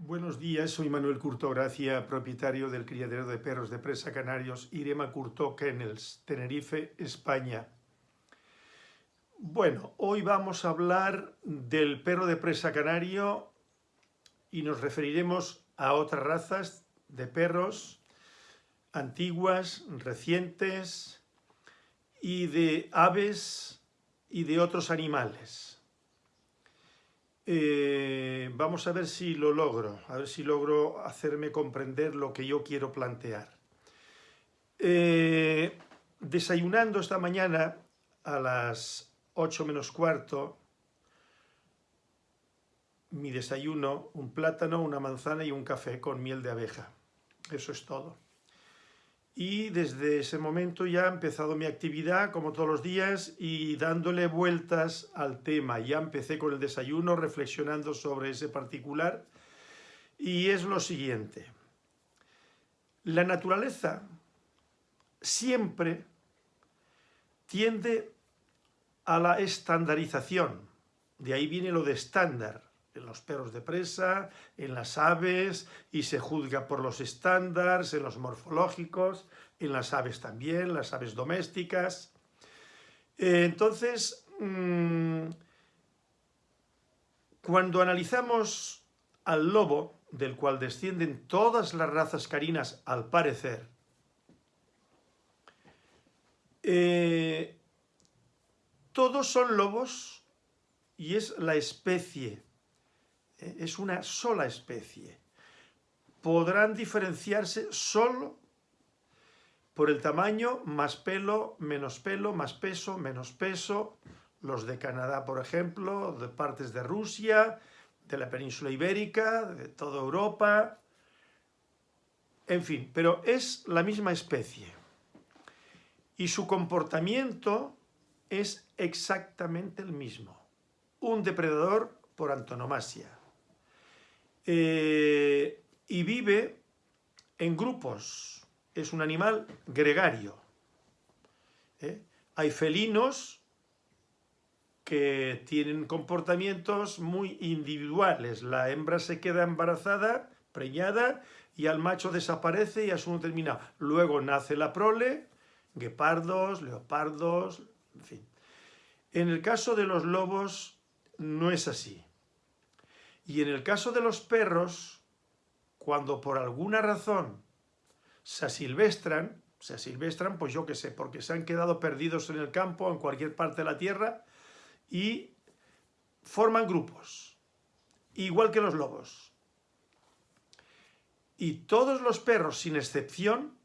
Buenos días, soy Manuel Curto Gracia, propietario del criadero de perros de presa canarios Irema Curto Kennels, Tenerife, España. Bueno, hoy vamos a hablar del perro de presa canario y nos referiremos a otras razas de perros antiguas, recientes y de aves y de otros animales. Eh, vamos a ver si lo logro, a ver si logro hacerme comprender lo que yo quiero plantear. Eh, desayunando esta mañana a las 8 menos cuarto, mi desayuno, un plátano, una manzana y un café con miel de abeja. Eso es todo y desde ese momento ya ha empezado mi actividad como todos los días y dándole vueltas al tema. Ya empecé con el desayuno reflexionando sobre ese particular y es lo siguiente. La naturaleza siempre tiende a la estandarización. De ahí viene lo de estándar en los perros de presa, en las aves, y se juzga por los estándares, en los morfológicos, en las aves también, las aves domésticas. Eh, entonces, mm, cuando analizamos al lobo, del cual descienden todas las razas carinas al parecer, eh, todos son lobos y es la especie. Es una sola especie. Podrán diferenciarse solo por el tamaño, más pelo, menos pelo, más peso, menos peso, los de Canadá, por ejemplo, de partes de Rusia, de la península ibérica, de toda Europa, en fin, pero es la misma especie. Y su comportamiento es exactamente el mismo. Un depredador por antonomasia. Eh, y vive en grupos, es un animal gregario. ¿eh? Hay felinos que tienen comportamientos muy individuales. La hembra se queda embarazada, preñada, y al macho desaparece y asunto terminado. Luego nace la prole, guepardos, leopardos, en fin. En el caso de los lobos no es así. Y en el caso de los perros, cuando por alguna razón se asilvestran, se asilvestran, pues yo qué sé, porque se han quedado perdidos en el campo, en cualquier parte de la tierra, y forman grupos, igual que los lobos. Y todos los perros, sin excepción,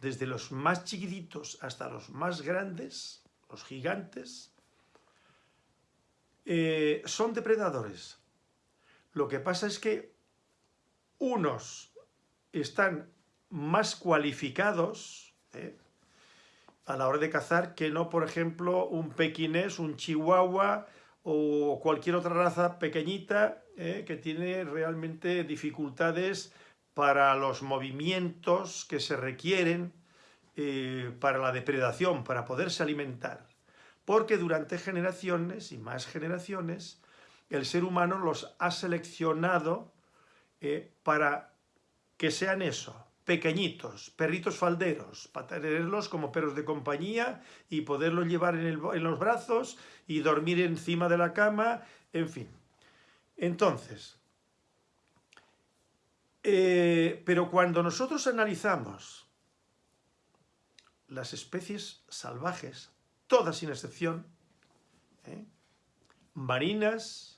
desde los más chiquititos hasta los más grandes, los gigantes, eh, son depredadores. Lo que pasa es que unos están más cualificados ¿eh? a la hora de cazar que no, por ejemplo, un pequinés, un chihuahua o cualquier otra raza pequeñita ¿eh? que tiene realmente dificultades para los movimientos que se requieren eh, para la depredación, para poderse alimentar. Porque durante generaciones y más generaciones el ser humano los ha seleccionado eh, para que sean eso, pequeñitos, perritos falderos, para tenerlos como perros de compañía y poderlos llevar en, los brazos y dormir encima de la cama, en fin. Entonces, eh, pero cuando nosotros analizamos las especies salvajes, todas sin excepción, ¿eh? marinas,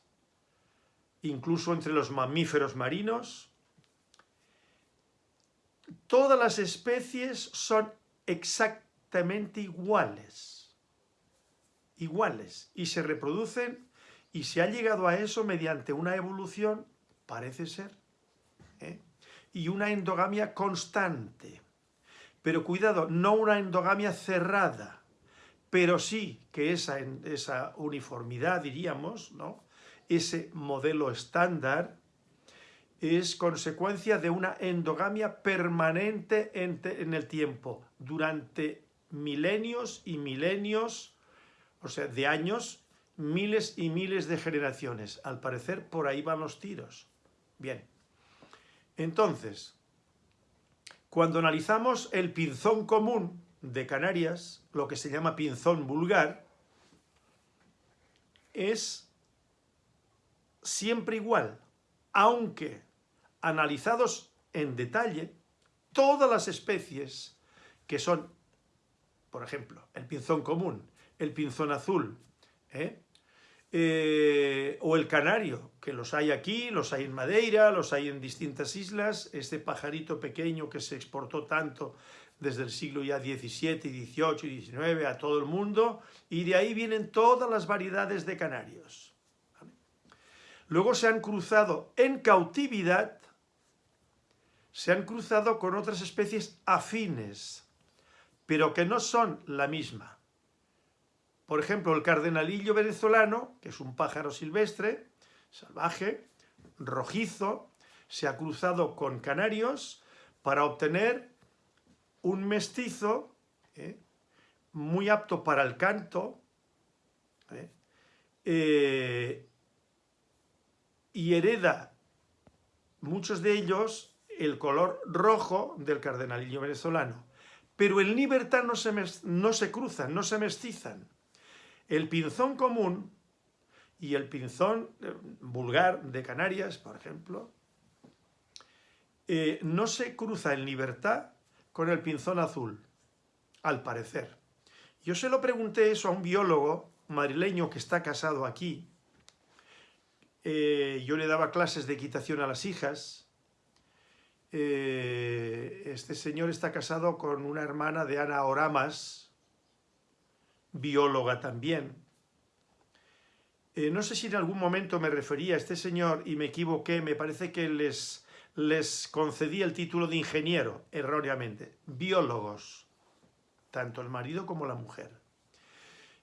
incluso entre los mamíferos marinos. Todas las especies son exactamente iguales, iguales, y se reproducen, y se ha llegado a eso mediante una evolución, parece ser, ¿eh? y una endogamia constante. Pero cuidado, no una endogamia cerrada, pero sí que esa, esa uniformidad, diríamos, ¿no? Ese modelo estándar es consecuencia de una endogamia permanente en, el tiempo, durante milenios y milenios, o sea, de años, miles y miles de generaciones. Al parecer, por ahí van los tiros. Bien. Entonces, cuando analizamos el pinzón común de Canarias, lo que se llama pinzón vulgar, es siempre igual, aunque analizados en detalle, todas las especies que son, por ejemplo, el pinzón común, el pinzón azul, ¿eh? Eh, o el canario, que los hay aquí, los hay en Madeira, los hay en distintas islas, este pajarito pequeño que se exportó tanto desde el siglo ya XVII, XVIII y XIX a todo el mundo, y de ahí vienen todas las variedades de canarios. Luego se han cruzado en cautividad, se han cruzado con otras especies afines, pero que no son la misma. Por ejemplo, el cardenalillo venezolano, que es un pájaro silvestre, salvaje, rojizo, se ha cruzado con canarios para obtener un mestizo ¿eh? muy apto para el canto ¿eh? Eh, y hereda muchos de ellos el color rojo del cardenalillo venezolano. Pero en libertad no se, no se cruzan, no se mestizan. El pinzón común y el pinzón eh, vulgar de Canarias, por ejemplo, eh, no se cruza en libertad con el pinzón azul, al parecer. Yo se lo pregunté eso a un biólogo madrileño que está casado aquí. Eh, yo le daba clases de equitación a las hijas. este señor está casado con una hermana de Ana Oramas, bióloga también. Eh, no sé si en algún momento me refería a este señor y me equivoqué, me parece que les, les concedí el título de ingeniero, erróneamente. Biólogos, tanto el marido como la mujer.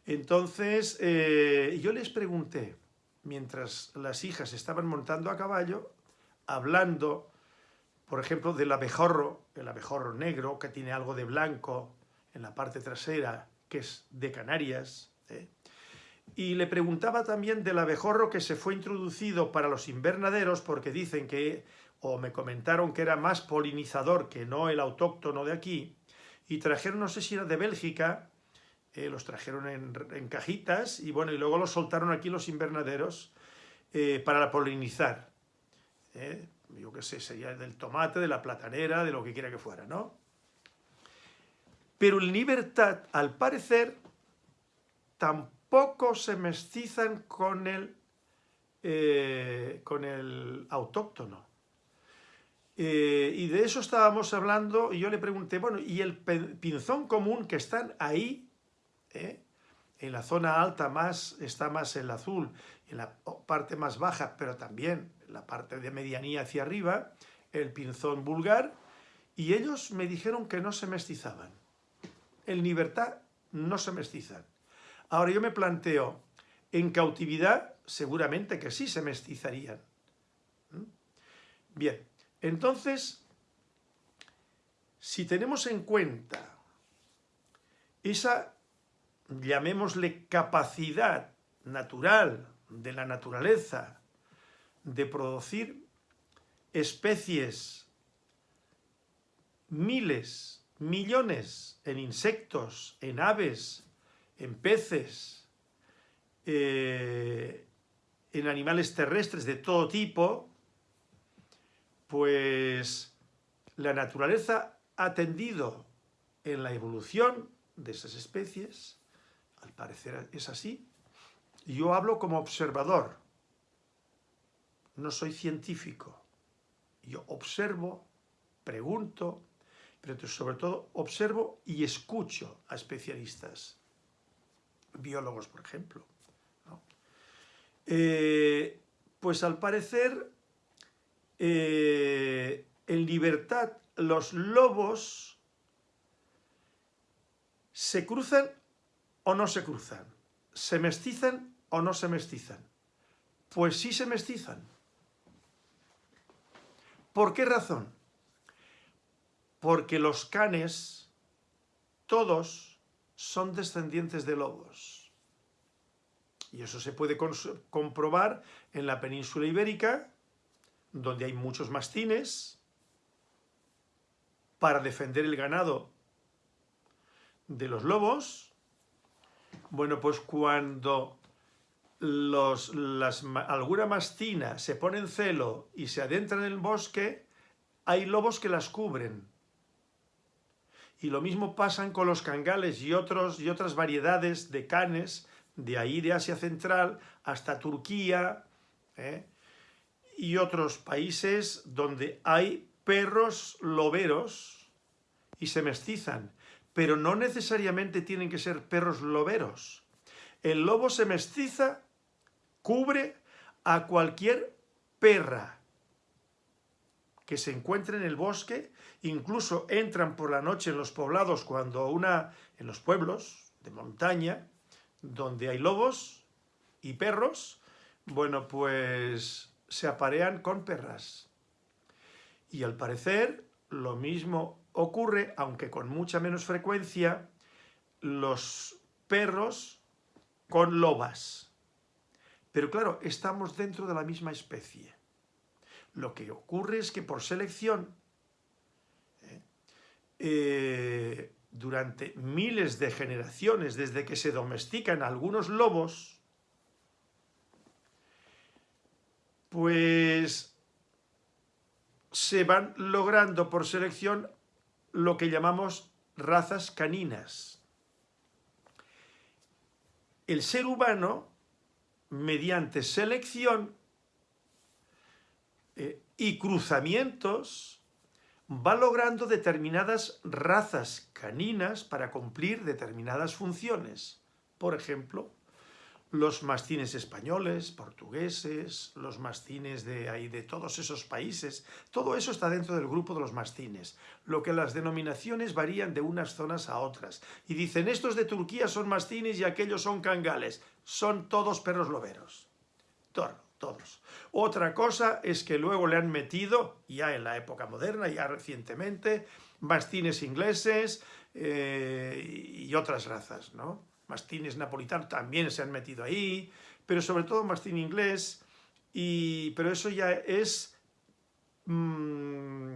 Entonces, eh, yo les pregunté, mientras las hijas estaban montando a caballo, hablando, por ejemplo, del abejorro, el abejorro negro, que tiene algo de blanco en la parte trasera, que es de Canarias, ¿eh? y le preguntaba también del abejorro que se fue introducido para los invernaderos, porque dicen que, o me comentaron que era más polinizador que no el autóctono de aquí, y trajeron, no sé si era de Bélgica, eh, los trajeron en, cajitas, y bueno, y luego los soltaron aquí los invernaderos eh, para polinizar. Yo qué sé, sería del tomate, de la platanera, de lo que quiera que fuera, ¿no? Pero en libertad, al parecer, tampoco se mestizan con el, eh, con el autóctono. Eh, y de eso estábamos hablando, y yo le pregunté, bueno, ¿y el pinzón común que están ahí, eh, en la zona alta más, está más el azul, en la parte más baja, pero también en la parte de medianía hacia arriba, el pinzón vulgar, y ellos me dijeron que no se mestizaban en libertad no se mestizan. Ahora yo me planteo, en cautividad seguramente que sí se mestizarían. ¿Mm? Bien, entonces, si tenemos en cuenta esa, llamémosle capacidad natural de la naturaleza de producir especies miles millones en insectos, en aves, en peces, eh, en animales terrestres de todo tipo, pues la naturaleza ha tendido en la evolución de esas especies, al parecer es así, yo hablo como observador, no soy científico, yo observo, pregunto, pero sobre todo observo y escucho a especialistas, biólogos por ejemplo. Eh, pues al parecer, eh, en libertad los lobos se cruzan o no se cruzan, se mestizan o no se mestizan. Pues sí se mestizan. ¿Por qué razón? porque los canes, todos, son descendientes de lobos. Y eso se puede comprobar en la península ibérica, donde hay muchos mastines para defender el ganado de los lobos. Bueno, pues cuando las, alguna mastina se pone en celo y se adentra en el bosque, hay lobos que las cubren. Y lo mismo pasan con los cangales y, otros, y otras variedades de canes, de ahí de Asia Central hasta Turquía ¿eh? y otros países donde hay perros loberos y se mestizan, pero no necesariamente tienen que ser perros loberos. El lobo se mestiza cubre a cualquier perra que se encuentre en el bosque, incluso entran por la noche en los poblados cuando una, en los pueblos de montaña, donde hay lobos y perros, bueno, pues se aparean con perras. Y al parecer lo mismo ocurre, aunque con mucha menos frecuencia, los perros con lobas. Pero claro, estamos dentro de la misma especie. Lo que ocurre es que por selección, ¿eh? Eh, durante miles de generaciones, desde que se domestican algunos lobos, pues se van logrando por selección lo que llamamos razas caninas. El ser humano mediante selección eh, y cruzamientos, va logrando determinadas razas caninas para cumplir determinadas funciones. Por ejemplo, los mastines españoles, portugueses, los mastines de ahí de todos esos países, todo eso está dentro del grupo de los mastines, lo que las denominaciones varían de unas zonas a otras. Y dicen, estos de Turquía son mastines y aquellos son cangales, son todos perros loberos, todos. Otra cosa es que luego le han metido, ya en la época moderna, ya recientemente, mastines ingleses eh, y otras razas, ¿no? Mastines napolitanos también se han metido ahí, pero sobre todo mastín inglés, y, pero eso ya es mmm,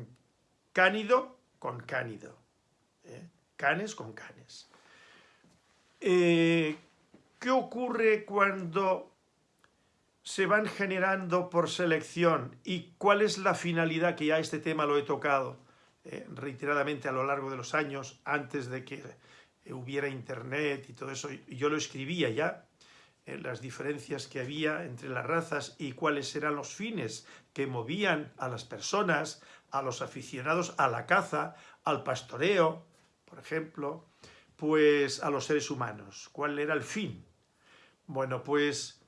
cánido con cánido, ¿eh? canes con canes. Eh, ¿Qué ocurre cuando se van generando por selección y cuál es la finalidad, que ya este tema lo he tocado eh, reiteradamente a lo largo de los años, antes de que hubiera internet y todo eso, yo lo escribía ya, en las diferencias que había entre las razas y cuáles eran los fines que movían a las personas, a los aficionados a la caza, al pastoreo, por ejemplo, pues a los seres humanos. ¿Cuál era el fin? Bueno, pues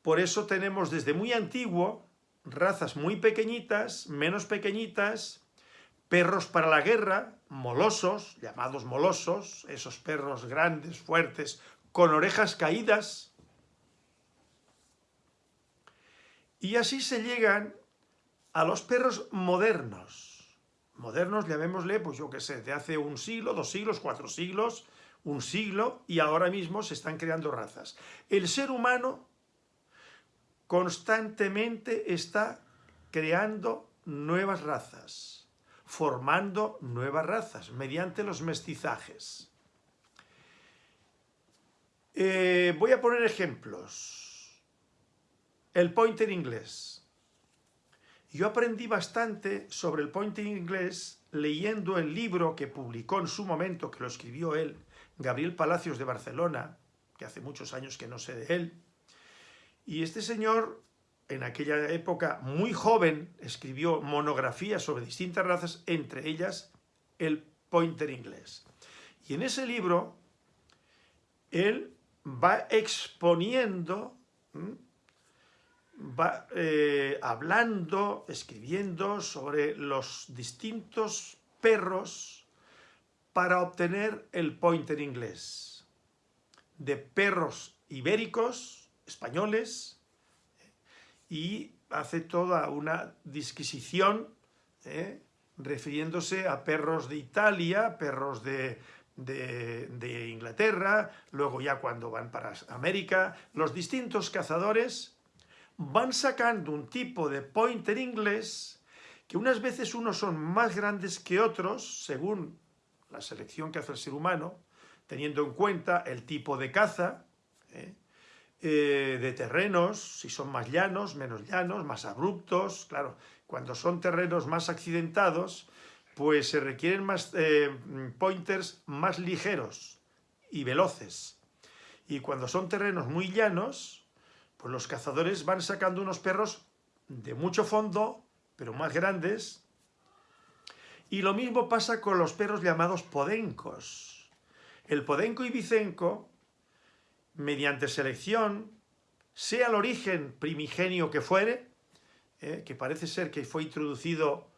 por eso tenemos desde muy antiguo razas muy pequeñitas, menos pequeñitas, perros para la guerra, molosos, llamados molosos, esos perros grandes, fuertes, con orejas caídas. Y así se llegan a los perros modernos. Modernos, llamémosle, pues yo qué sé, de hace un siglo, dos siglos, cuatro siglos, un siglo, y ahora mismo se están creando razas. El ser humano constantemente está creando nuevas razas formando nuevas razas mediante los mestizajes. Eh, voy a poner ejemplos. El pointer inglés. Yo aprendí bastante sobre el pointer inglés leyendo el libro que publicó en su momento, que lo escribió él, Gabriel Palacios de Barcelona, que hace muchos años que no sé de él. Y este señor en aquella época muy joven, escribió monografías sobre distintas razas, entre ellas el pointer inglés. Y en ese libro, él va exponiendo, va eh, hablando, escribiendo sobre los distintos perros para obtener el pointer inglés. De perros ibéricos, españoles, y hace toda una disquisición ¿eh? refiriéndose a perros de Italia, perros de, de, Inglaterra, luego ya cuando van para América, los distintos cazadores van sacando un tipo de pointer inglés que unas veces unos son más grandes que otros, según la selección que hace el ser humano, teniendo en cuenta el tipo de caza, ¿eh? Eh, de terrenos, si son más llanos, menos llanos, más abruptos, claro, cuando son terrenos más accidentados, pues se requieren más eh, pointers más ligeros y veloces. Y cuando son terrenos muy llanos, pues los cazadores van sacando unos perros de mucho fondo, pero más grandes. Y lo mismo pasa con los perros llamados podencos. El podenco y bicenco mediante selección, sea el origen primigenio que fuere, eh, que parece ser que fue introducido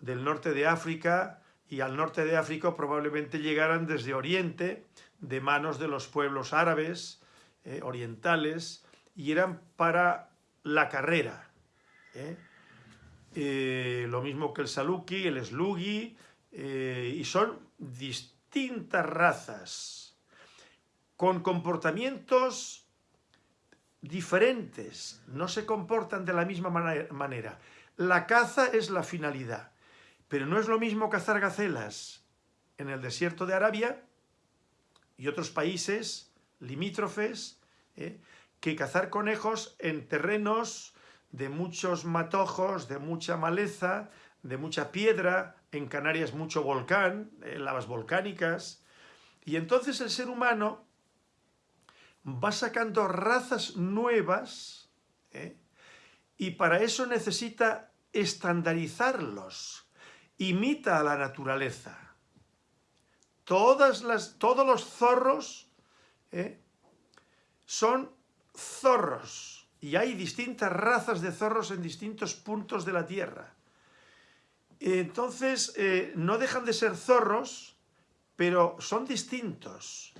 del norte de África y al norte de África probablemente llegaran desde Oriente, de manos de los pueblos árabes, eh, orientales, y eran para la carrera. Eh. lo mismo que el saluki, el slugi, y son distintas razas con comportamientos diferentes, no se comportan de la misma manera. La caza es la finalidad, pero no es lo mismo cazar gacelas en el desierto de Arabia y otros países limítrofes ¿eh? que cazar conejos en terrenos de muchos matojos, de mucha maleza, de mucha piedra, en Canarias mucho volcán, eh, lavas volcánicas, y entonces el ser humano va sacando razas nuevas ¿eh? y para eso necesita estandarizarlos. Imita a la naturaleza. Todas las, todos los zorros ¿eh? son zorros y hay distintas razas de zorros en distintos puntos de la Tierra. Entonces, eh, no dejan de ser zorros, pero son distintos.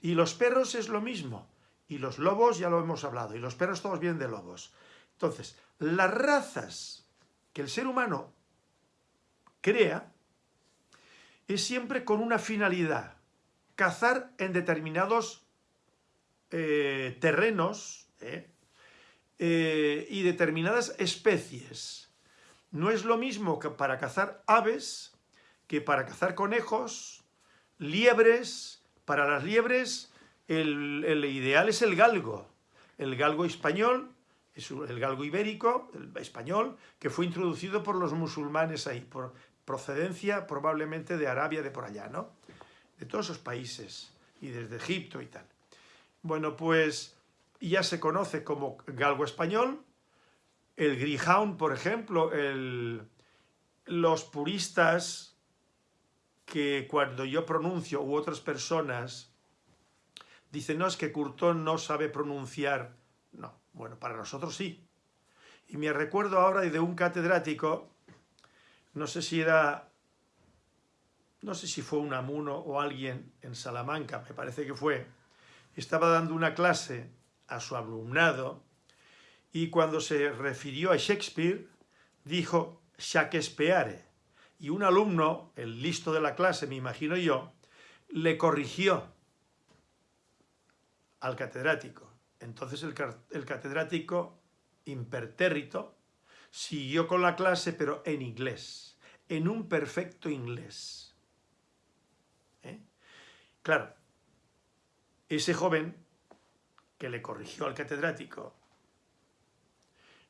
Y los perros es lo mismo. Y los lobos ya lo hemos hablado. Y los perros todos vienen de lobos. Entonces, las razas que el ser humano crea es siempre con una finalidad. Cazar en determinados eh, terrenos ¿eh? Eh, y determinadas especies. No es lo mismo que para cazar aves que para cazar conejos, liebres, para las liebres el, ideal es el galgo, el galgo español, el galgo ibérico, el español, que fue introducido por los musulmanes ahí, por procedencia probablemente de Arabia, de por allá, ¿no? De todos esos países, y desde Egipto y tal. Bueno, pues ya se conoce como galgo español, el greyhound, por ejemplo, los puristas que cuando yo pronuncio u otras personas dicen, no, es que Curtón no sabe pronunciar. No, bueno, para nosotros sí. Y me recuerdo ahora de un catedrático, no sé si era, no sé si fue un amuno o alguien en Salamanca, me parece que fue, estaba dando una clase a su alumnado y cuando se refirió a Shakespeare, dijo Shakespeare y un alumno, el listo de la clase, me imagino yo, le corrigió al catedrático. Entonces el, catedrático, impertérrito, siguió con la clase, pero en inglés, en un perfecto inglés. ¿Eh? Claro, ese joven que le corrigió al catedrático,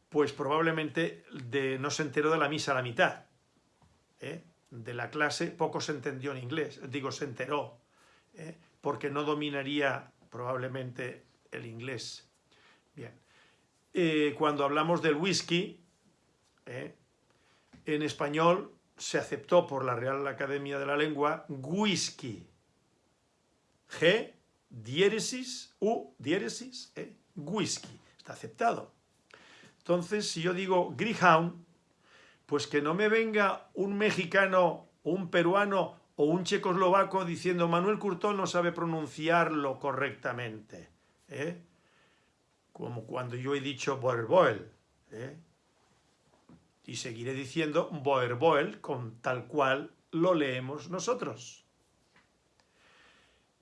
pues probablemente no se enteró de la misa a la mitad, ¿eh? de la clase, poco se entendió en inglés, digo, se enteró, ¿eh? porque no dominaría probablemente el inglés. Bien, eh, cuando hablamos del whisky, en español se aceptó por la Real Academia de la Lengua whisky. G, diéresis, U, diéresis, whisky. Está aceptado. Entonces, si yo digo Greyhound, pues que no me venga un mexicano, un peruano o un checoslovaco diciendo Manuel Curtón no sabe pronunciarlo correctamente. ¿eh? Como cuando yo he dicho Boerboel. ¿eh? Y seguiré diciendo Boerboel con tal cual lo leemos nosotros.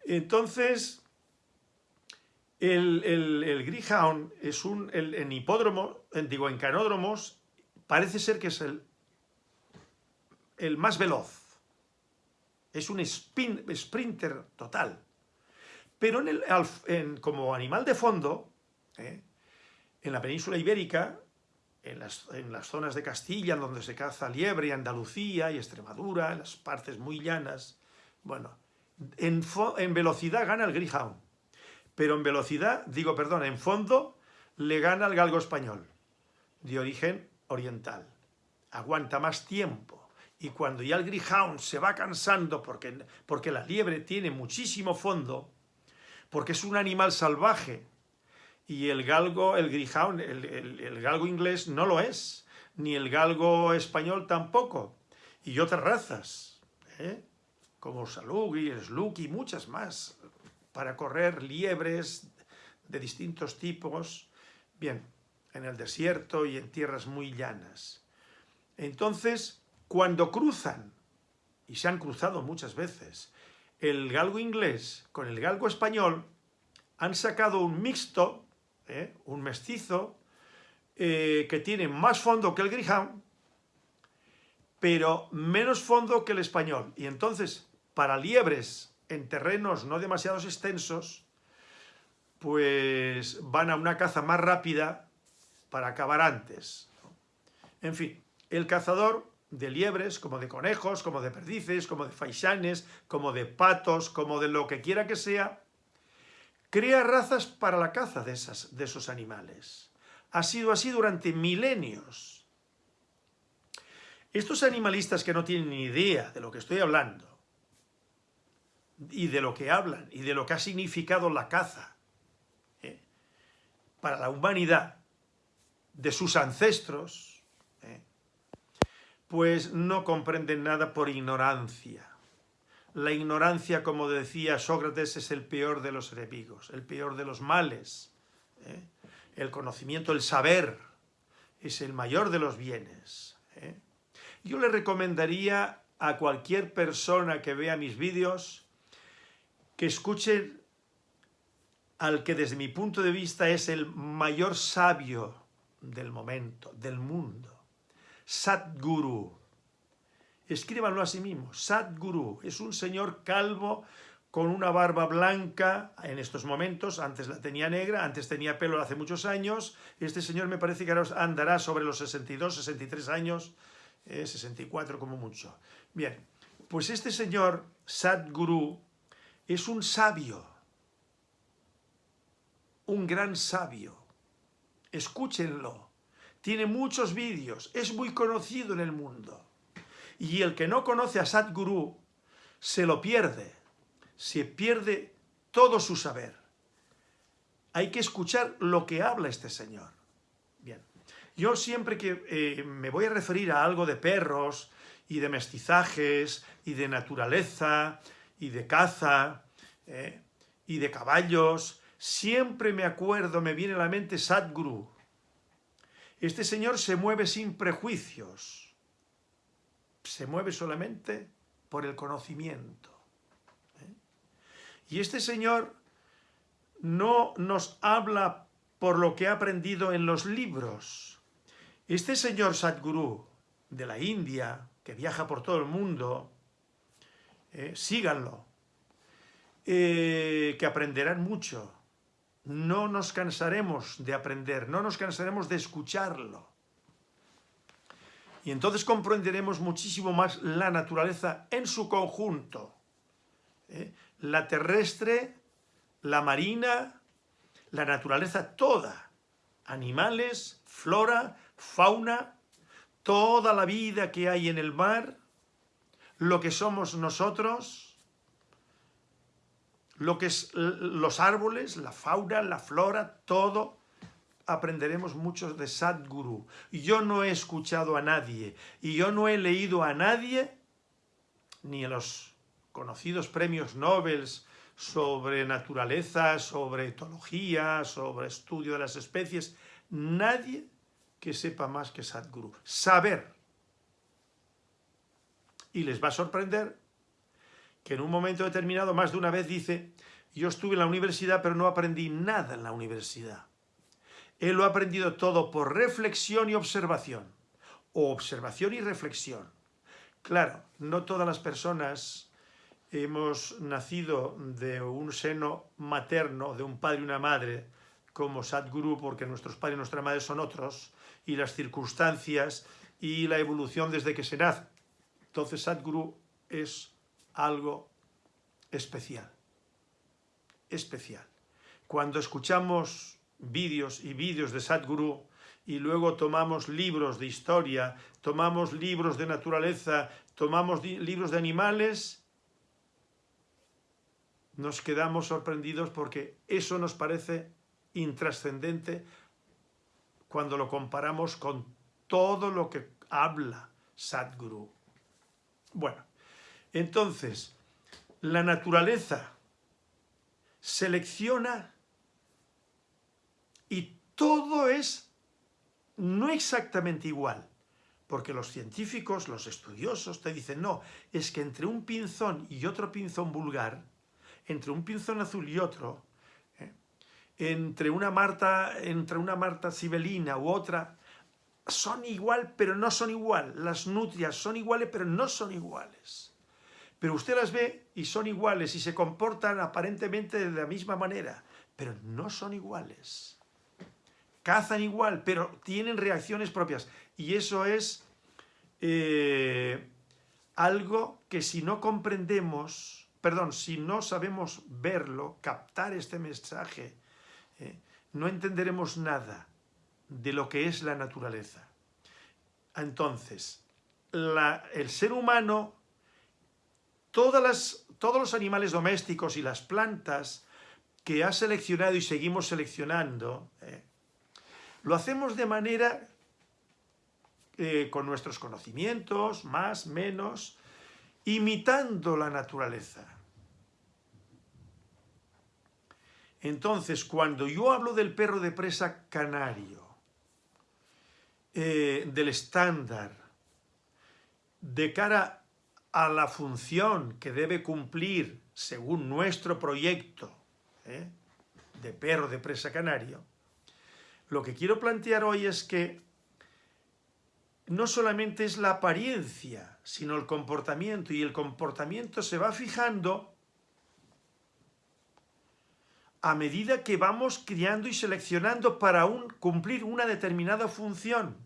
Entonces, El, el, Greyhound es un, en hipódromo, digo, en canódromos, parece ser que es el, el más veloz. Es un spin, sprinter total. Pero como animal de fondo, ¿eh? en la península ibérica, en las, en las, zonas de Castilla, donde se caza liebre, Andalucía y Extremadura, en las partes muy llanas, bueno, en, en velocidad gana el Greyhound, pero en velocidad, digo, perdón, en fondo le gana el galgo español, de origen oriental. Aguanta más tiempo. Y cuando ya el Greyhound se va cansando porque, porque la liebre tiene muchísimo fondo, porque es un animal salvaje, y el galgo, el Greyhound, el, galgo inglés no lo es, ni el galgo español tampoco, y otras razas, ¿eh? como Salugi, Sluki muchas más, para correr liebres de distintos tipos, bien, en el desierto y en tierras muy llanas. Entonces, cuando cruzan, y se han cruzado muchas veces, el galgo inglés con el galgo español, han sacado un mixto ¿eh? un mestizo, eh, que tiene más fondo que el Greyhound, pero menos fondo que el español. Y entonces, para liebres en terrenos no demasiados extensos, pues van a una caza más rápida para acabar antes. En fin, el cazador de liebres, como de conejos, como de perdices, como de faisanes, como de patos, como de lo que quiera que sea, crea razas para la caza de, esas, de esos animales. Ha sido así durante milenios. Estos animalistas que no tienen ni idea de lo que estoy hablando, y de lo que hablan, y de lo que ha significado la caza ¿eh? para la humanidad, de sus ancestros, ¿eh? pues no comprenden nada por ignorancia. La ignorancia, como decía Sócrates, es el peor de los enemigos, el peor de los males. ¿eh? El conocimiento, el saber, es el mayor de los bienes. ¿eh? Yo le recomendaría a cualquier persona que vea mis vídeos que escuche al que desde mi punto de vista es el mayor sabio del momento, del mundo, Sadguru, escríbanlo a sí mismo, Sadguru, es un señor calvo con una barba blanca en estos momentos, antes la tenía negra, antes tenía pelo hace muchos años, este señor me parece que ahora andará sobre los 62, 63 años, 64 eh, como mucho. Bien, pues este señor, Sadguru, es un sabio, un gran sabio, escúchenlo, tiene muchos vídeos, es muy conocido en el mundo. Y el que no conoce a Sadhguru se lo pierde, se pierde todo su saber. Hay que escuchar lo que habla este señor. Bien, yo siempre que eh, me voy a referir a algo de perros y de mestizajes y de naturaleza y de caza eh, y de caballos, siempre me acuerdo, me viene a la mente Sadhguru. Este señor se mueve sin prejuicios se mueve solamente por el conocimiento. ¿eh? Y este señor no nos habla por lo que ha aprendido en los libros. Este señor Sadhguru de la India, que viaja por todo el mundo, ¿eh? síganlo, eh, que aprenderán mucho. No nos cansaremos de aprender, no nos cansaremos de escucharlo. Y entonces comprenderemos muchísimo más la naturaleza en su conjunto. ¿eh? La terrestre, la marina, la naturaleza toda. Animales, flora, fauna, toda la vida que hay en el mar, lo que somos nosotros, lo que es los árboles, la fauna, la flora, todo aprenderemos muchos de Sadhguru. Yo no he escuchado a nadie y yo no he leído a nadie, ni en los conocidos premios Nobel sobre naturaleza, sobre etología, sobre estudio de las especies, nadie que sepa más que Sadhguru. Saber. Y les va a sorprender que en un momento determinado, más de una vez dice, yo estuve en la universidad, pero no aprendí nada en la universidad. Él lo ha aprendido todo por reflexión y observación, o observación y reflexión. Claro, no todas las personas hemos nacido de un seno materno, de un padre y una madre, como Sadhguru, porque nuestros padres y nuestras madres son otros, y las circunstancias y la evolución desde que se nace. Entonces Sadhguru es algo especial, especial. Cuando escuchamos vídeos y vídeos de Sadhguru y luego tomamos libros de historia, tomamos libros de naturaleza, tomamos libros de animales, nos quedamos sorprendidos porque eso nos parece intrascendente cuando lo comparamos con todo lo que habla Sadhguru. Bueno, entonces, la naturaleza selecciona y todo es no exactamente igual, porque los científicos, los estudiosos te dicen, no, es que entre un pinzón y otro pinzón vulgar, entre un pinzón azul y otro, ¿eh? entre, una Marta, entre una Marta sibelina u otra, son igual, pero no son igual. Las nutrias son iguales, pero no son iguales. Pero usted las ve y son iguales y se comportan aparentemente de la misma manera, pero no son iguales. Cazan igual, pero tienen reacciones propias. Y eso es eh, algo que si no comprendemos, perdón, si no sabemos verlo, captar este mensaje, eh, no entenderemos nada de lo que es la naturaleza. Entonces, el ser humano todas todos los animales domésticos y las plantas que ha seleccionado y seguimos seleccionando, eh, lo hacemos de manera eh, con nuestros conocimientos, más, menos, imitando la naturaleza. Entonces, cuando yo hablo del perro de presa canario, eh, del estándar, de cara a la función que debe cumplir según nuestro proyecto ¿eh? de perro de presa canario, lo que quiero plantear hoy es que no solamente es la apariencia, sino el comportamiento, y el comportamiento se va fijando a medida que vamos criando y seleccionando para cumplir una determinada función.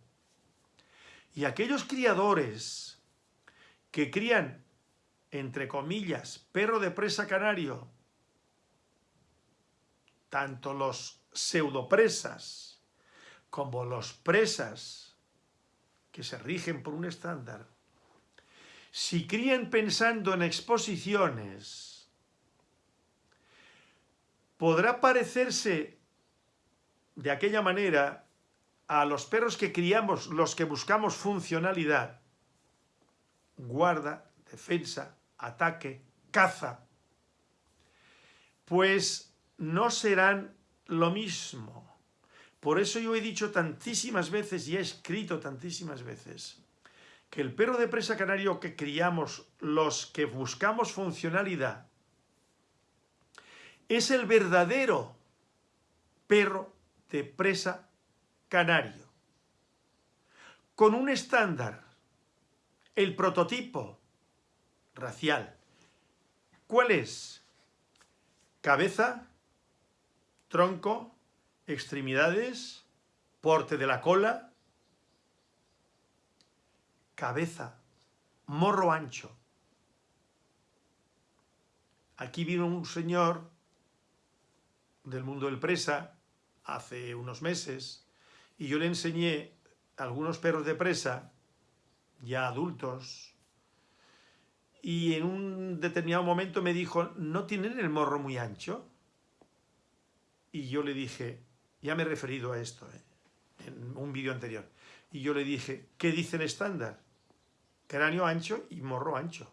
Y aquellos criadores que crían, entre comillas, perro de presa canario, tanto los pseudopresas como los presas que se rigen por un estándar, si crían pensando en exposiciones, podrá parecerse de aquella manera a los perros que criamos, los que buscamos funcionalidad, guarda, defensa, ataque, caza, pues no serán lo mismo. Por eso yo he dicho tantísimas veces y he escrito tantísimas veces que el perro de presa canario que criamos, los que buscamos funcionalidad, es el verdadero perro de presa canario, con un estándar el prototipo racial. ¿Cuál es? Cabeza, tronco, extremidades, porte de la cola, cabeza, morro ancho. Aquí vino un señor del mundo del presa hace unos meses y yo le enseñé algunos perros de presa ya adultos, y en un determinado momento me dijo, ¿no tienen el morro muy ancho? Y yo le dije, ya me he referido a esto ¿eh? en un vídeo anterior, y yo le dije, ¿qué dice el estándar? Cráneo ancho y morro ancho.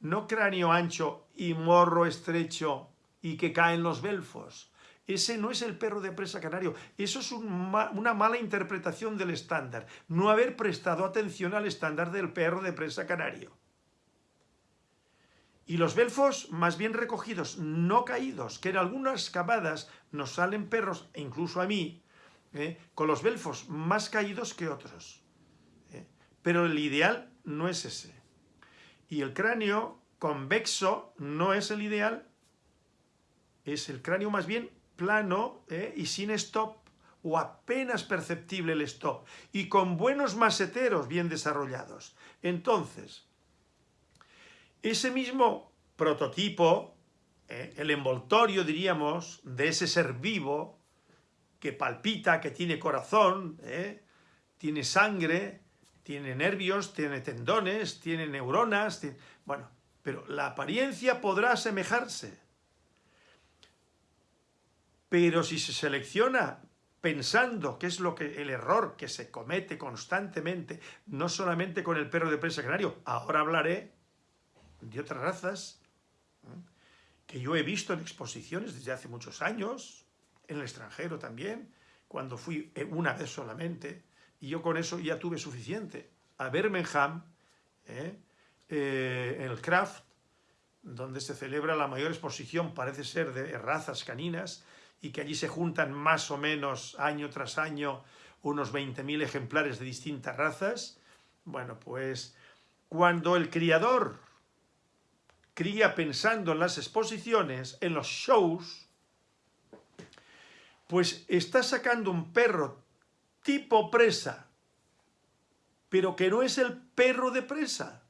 No cráneo ancho y morro estrecho y que caen los belfos. Ese no es el perro de presa canario. Eso es una mala interpretación del estándar. No haber prestado atención al estándar del perro de presa canario. Y los belfos más bien recogidos, no caídos, que en algunas cavadas nos salen perros, e incluso a mí, ¿eh? con los belfos más caídos que otros. ¿eh? Pero el ideal no es ese. Y el cráneo convexo no es el ideal, es el cráneo más bien plano ¿eh? y sin stop o apenas perceptible el stop y con buenos maseteros bien desarrollados. Entonces, ese mismo prototipo, eh, el envoltorio, diríamos, de ese ser vivo que palpita, que tiene corazón, eh, tiene sangre, tiene nervios, tiene tendones, tiene neuronas, bueno, pero la apariencia podrá asemejarse. Pero si se selecciona pensando que es lo que el error que se comete constantemente, no solamente con el perro de presa canario, ahora hablaré de otras razas que yo he visto en exposiciones desde hace muchos años, en el extranjero también, cuando fui una vez solamente, y yo con eso ya tuve suficiente. A Birmingham, ¿eh? Eh, en el Craft, donde se celebra la mayor exposición, parece ser, de razas caninas, y que allí se juntan más o menos año tras año unos 20.000 ejemplares de distintas razas, bueno, pues cuando el criador cría pensando en las exposiciones, en los shows, pues está sacando un perro tipo presa, pero que no es el perro de presa.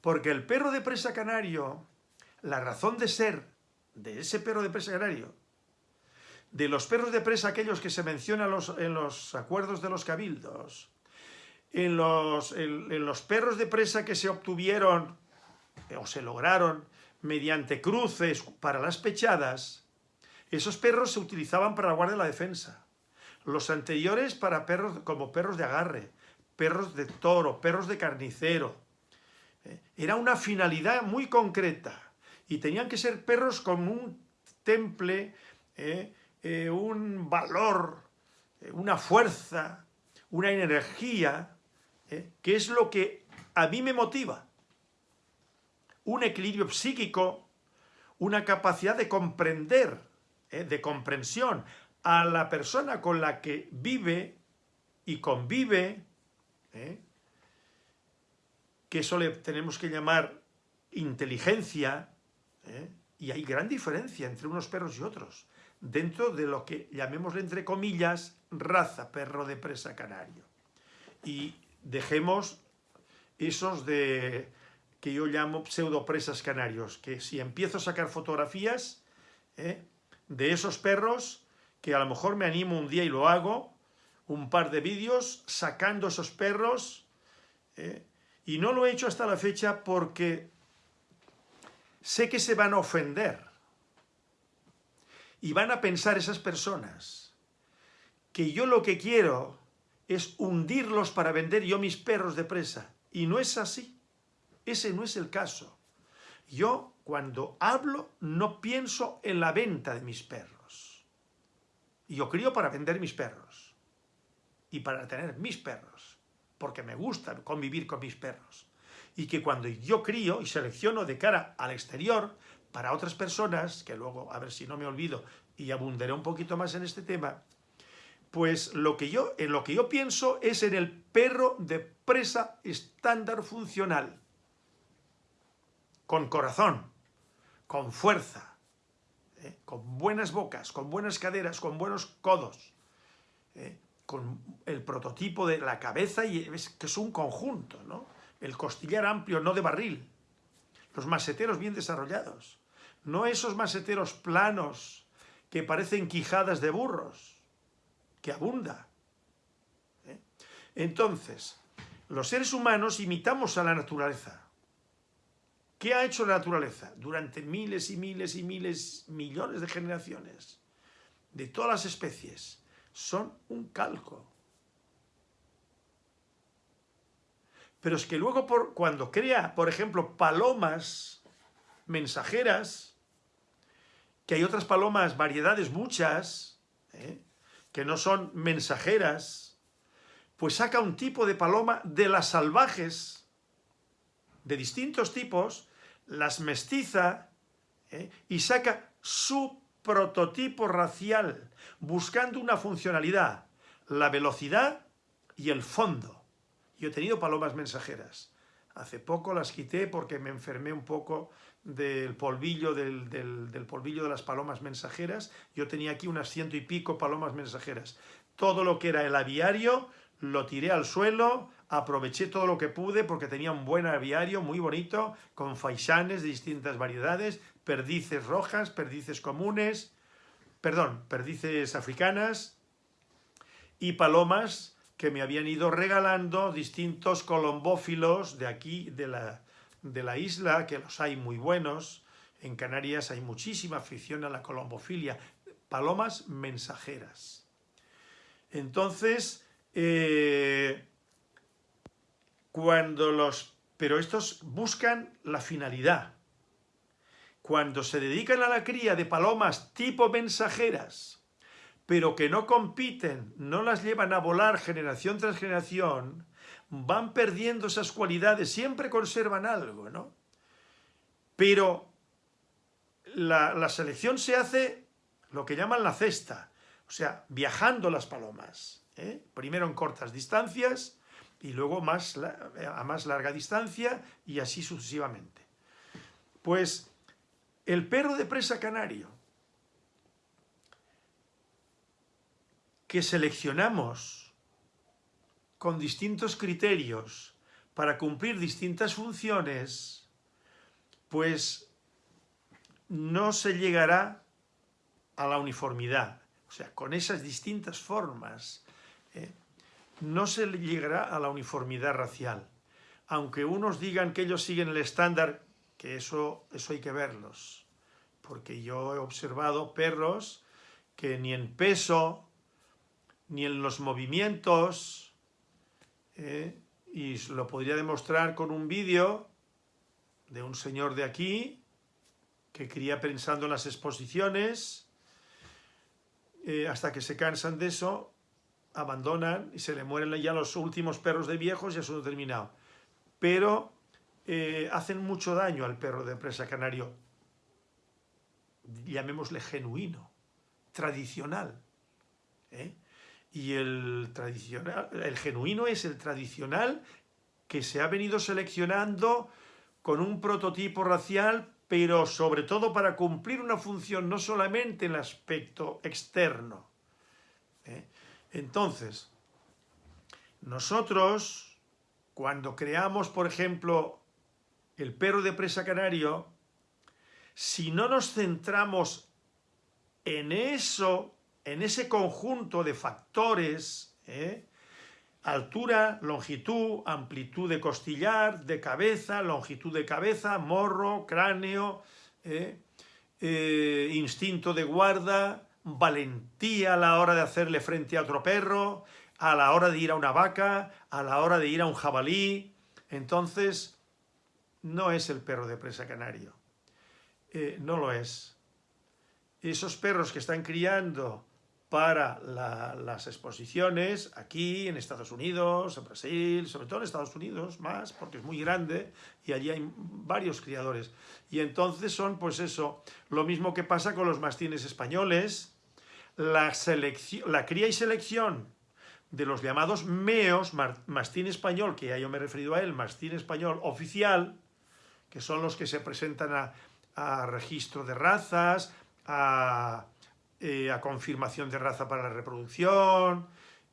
Porque el perro de presa canario, la razón de ser de ese perro de presa canario, de los perros de presa aquellos que se mencionan en los acuerdos de los cabildos, en los, en los perros de presa que se obtuvieron o se lograron mediante cruces para las pechadas, esos perros se utilizaban para la guardia de la defensa. Los anteriores para perros como perros de agarre, perros de toro, perros de carnicero. Eh, era una finalidad muy concreta y tenían que ser perros con un temple, eh, eh, un valor, una fuerza, una energía, que es lo que a mí me motiva un equilibrio psíquico, una capacidad de comprender, ¿eh? de comprensión a la persona con la que vive y convive, ¿eh? que eso le tenemos que llamar inteligencia, ¿eh? y hay gran diferencia entre unos perros y otros, dentro de lo que llamémosle entre comillas raza perro de presa canario. Y dejemos esos de que yo llamo pseudopresas canarios, que si empiezo a sacar fotografías ¿eh? de esos perros, que a lo mejor me animo un día y lo hago, un par de vídeos sacando esos perros, ¿eh? y no lo he hecho hasta la fecha porque sé que se van a ofender, y van a pensar esas personas que yo lo que quiero es hundirlos para vender yo mis perros de presa, y no es así. Ese no es el caso. Yo, cuando hablo, no pienso en la venta de mis perros. Yo crío para vender mis perros. Y para tener mis perros. Porque me gusta convivir con mis perros. Y que cuando yo crío y selecciono de cara al exterior, para otras personas, que luego, a ver si no me olvido, y abundaré un poquito más en este tema, pues lo que yo, en lo que yo pienso es en el perro de presa estándar funcional con corazón, con fuerza, ¿eh? con buenas bocas, con buenas caderas, con buenos codos, ¿eh? con el prototipo de la cabeza, y es que es un conjunto, ¿no? El costillar amplio, no de barril, los maseteros bien desarrollados, no esos maseteros planos que parecen quijadas de burros, que abunda. ¿eh? Entonces, los seres humanos imitamos a la naturaleza, ¿Qué ha hecho la naturaleza durante miles y miles y miles, millones de generaciones? De todas las especies. Son un calco. Pero es que luego por, cuando crea, por ejemplo, palomas mensajeras, que hay otras palomas, variedades muchas, ¿eh? que no son mensajeras, pues saca un tipo de paloma de las salvajes, de distintos tipos, las mestiza ¿eh? y saca su prototipo racial, buscando una funcionalidad, la velocidad y el fondo. Yo he tenido palomas mensajeras. Hace poco las quité porque me enfermé un poco del polvillo, del, del, polvillo de las palomas mensajeras. Yo tenía aquí unas ciento y pico palomas mensajeras. Todo lo que era el aviario lo tiré al suelo, aproveché todo lo que pude porque tenía un buen aviario muy bonito, con faisanes de distintas variedades, perdices rojas, perdices comunes, perdón, perdices africanas y palomas que me habían ido regalando distintos colombófilos de aquí, de la, de la isla, que los hay muy buenos. En Canarias hay muchísima afición a la colombofilia, palomas mensajeras. Entonces, eh, cuando los... Pero estos buscan la finalidad. Cuando se dedican a la cría de palomas tipo mensajeras, pero que no compiten, no las llevan a volar generación tras generación, van perdiendo esas cualidades, siempre conservan algo, ¿no? Pero la, selección se hace lo que llaman la cesta, o sea, viajando las palomas. ¿eh? primero en cortas distancias y luego más, a más larga distancia y así sucesivamente. Pues el perro de presa canario que seleccionamos con distintos criterios para cumplir distintas funciones, pues no se llegará a la uniformidad. O sea, con esas distintas formas ¿eh? no se llegará a la uniformidad racial. Aunque unos digan que ellos siguen el estándar, que eso, eso hay que verlos. Porque yo he observado perros que ni en peso, ni en los movimientos, ¿eh? y lo podría demostrar con un vídeo de un señor de aquí, que cría pensando en las exposiciones, eh, hasta que se cansan de eso abandonan y se le mueren ya los últimos perros de viejos y eso no terminado. Pero eh, hacen mucho daño al perro de presa canario, llamémosle genuino, tradicional. ¿eh? Y el, tradicional, el genuino es el tradicional que se ha venido seleccionando con un prototipo racial, pero sobre todo para cumplir una función no solamente en el aspecto externo, ¿eh? Entonces, nosotros, cuando creamos, por ejemplo, el perro de presa canario, si no nos centramos en eso, en ese conjunto de factores, ¿eh? altura, longitud, amplitud de costillar, de cabeza, longitud de cabeza, morro, cráneo, ¿eh? Eh, instinto de guarda, valentía a la hora de hacerle frente a otro perro, a la hora de ir a una vaca, a la hora de ir a un jabalí. Entonces, no es el perro de presa canario. No lo es. Esos perros que están criando para las exposiciones aquí en Estados Unidos, en Brasil, sobre todo en Estados Unidos más, porque es muy grande y allí hay varios criadores. Y entonces son, pues eso, lo mismo que pasa con los mastines españoles, la, selección, la cría y selección de los llamados meos, mastín español, que ya yo me he referido a él, mastín español oficial, que son los que se presentan a, a registro de razas, a eh, a confirmación de raza para la reproducción,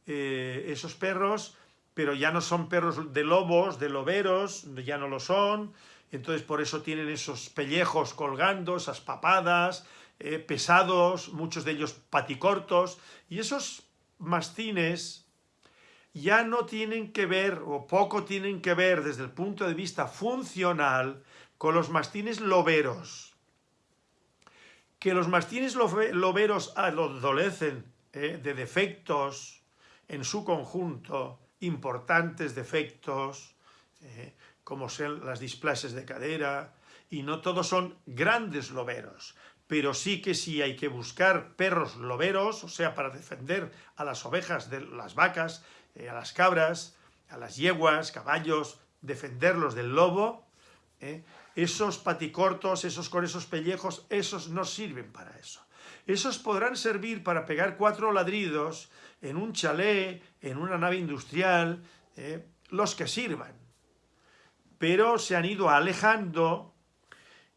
eh, esos perros, pero ya no son perros de lobos, de loberos, ya no lo son, entonces por eso tienen esos pellejos colgando, esas papadas, eh, pesados, muchos de ellos paticortos, y esos mastines ya no tienen que ver, o poco tienen que ver desde el punto de vista funcional, con los mastines loberos que los mastines loberos adolecen eh, de defectos en su conjunto, importantes defectos, eh, como son las displasias de cadera, y no todos son grandes loberos, pero sí que sí hay que buscar perros loberos, o sea, para defender a las ovejas, de las vacas, eh, a las cabras, a las yeguas, caballos, defenderlos del lobo, esos paticortos, esos con esos pellejos, esos no sirven para eso. Esos podrán servir para pegar cuatro ladridos en un chalet, en una nave industrial, eh, los que sirvan. Pero se han ido alejando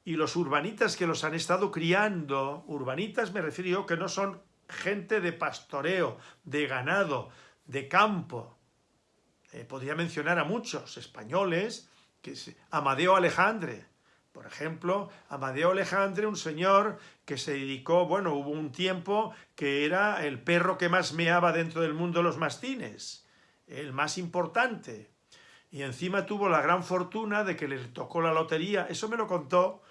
y los urbanitas que los han estado criando, urbanitas me refiero que no son gente de pastoreo, de ganado, de campo. Eh, podría mencionar a muchos españoles, que Amadeo Alejandre, por ejemplo, Amadeo Alejandre, un señor que se dedicó, bueno, hubo un tiempo que era el perro que más meaba dentro del mundo de los mastines, el más importante. Y encima tuvo la gran fortuna de que le tocó la lotería, eso me lo contó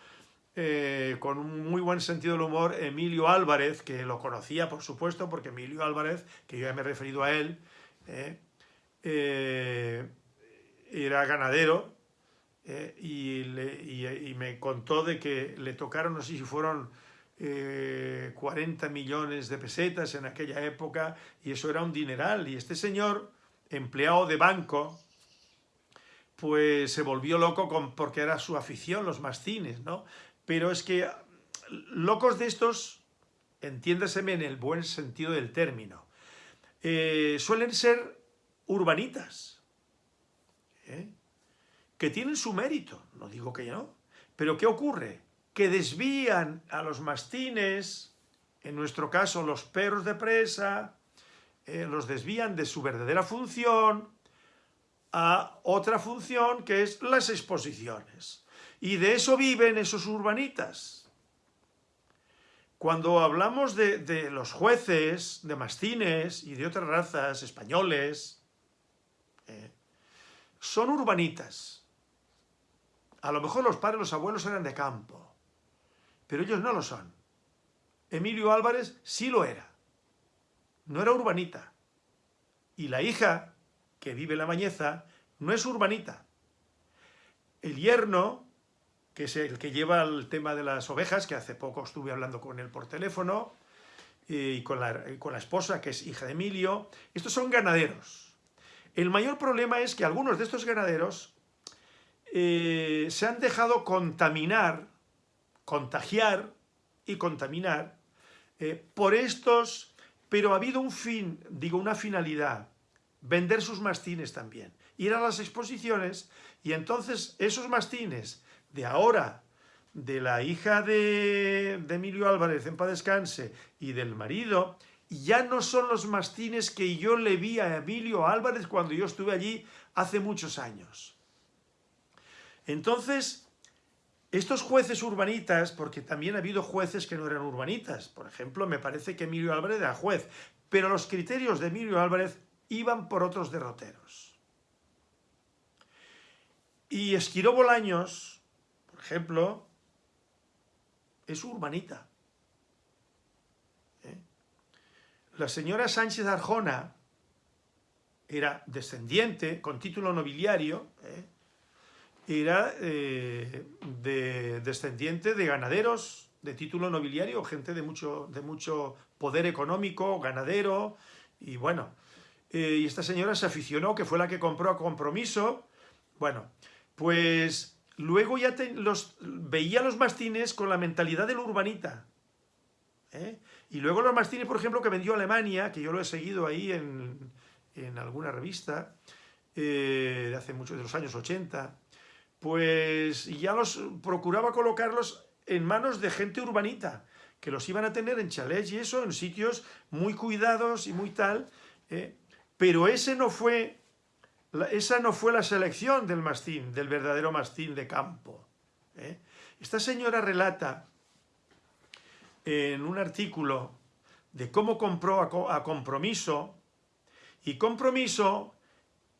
eh, con un muy buen sentido del humor Emilio Álvarez, que lo conocía, por supuesto, porque Emilio Álvarez, que yo ya me he referido a él, eh, eh, era ganadero y, me contó de que le tocaron, no sé si fueron 40 millones de pesetas en aquella época, y eso era un dineral, y este señor, empleado de banco, pues se volvió loco con, porque era su afición, los mastines, ¿no? pero es que locos de estos, entiéndaseme en el buen sentido del término, eh, suelen ser urbanitas, ¿eh? Que tienen su mérito, no digo que no, pero ¿qué ocurre? Que desvían a los mastines, en nuestro caso los perros de presa, eh, los desvían de su verdadera función a otra función que es las exposiciones. Y de eso viven esos urbanitas. Cuando hablamos de, los jueces, de mastines y de otras razas españoles, eh, son urbanitas. A lo mejor los padres, los abuelos eran de campo, pero ellos no lo son. Emilio Álvarez sí lo era. No era urbanita. Y la hija, que vive en la Mañeza, no es urbanita. El yerno que es el que lleva el tema de las ovejas, que hace poco estuve hablando con él por teléfono, y con la, con la esposa, que es hija de Emilio. Estos son ganaderos. El mayor problema es que algunos de estos ganaderos eh, se han dejado contaminar, contagiar y contaminar eh, por estos, pero ha habido un fin, digo una finalidad, vender sus mastines también, ir a las exposiciones y entonces esos mastines de ahora, de la hija de, Emilio Álvarez, en paz descanse, y del marido, ya no son los mastines que yo le vi a Emilio Álvarez cuando yo estuve allí hace muchos años. Entonces, estos jueces urbanitas, porque también ha habido jueces que no eran urbanitas, por ejemplo, me parece que Emilio Álvarez era juez, pero los criterios de Emilio Álvarez iban por otros derroteros. Y Esquiró Bolaños, ejemplo, es urbanita. ¿Eh? La señora Sánchez Arjona era descendiente, con título nobiliario, ¿eh? Era eh, de, descendiente de ganaderos de título nobiliario, gente de mucho, de mucho poder económico, ganadero, y bueno, y esta señora se aficionó, que fue la que compró a compromiso, bueno, pues Luego ya los, veía los mastines con la mentalidad del urbanita. ¿eh? Y luego los mastines, por ejemplo, que vendió Alemania, que yo lo he seguido ahí en, alguna revista, eh, de hace muchos de los años 80, pues ya los procuraba colocarlos en manos de gente urbanita, que los iban a tener en chalets y eso, en sitios muy cuidados y muy tal, ¿eh? pero ese no fue esa no fue la selección del mastín, del verdadero mastín de campo. ¿eh? Esta señora relata en un artículo de cómo compró a, Compromiso, y Compromiso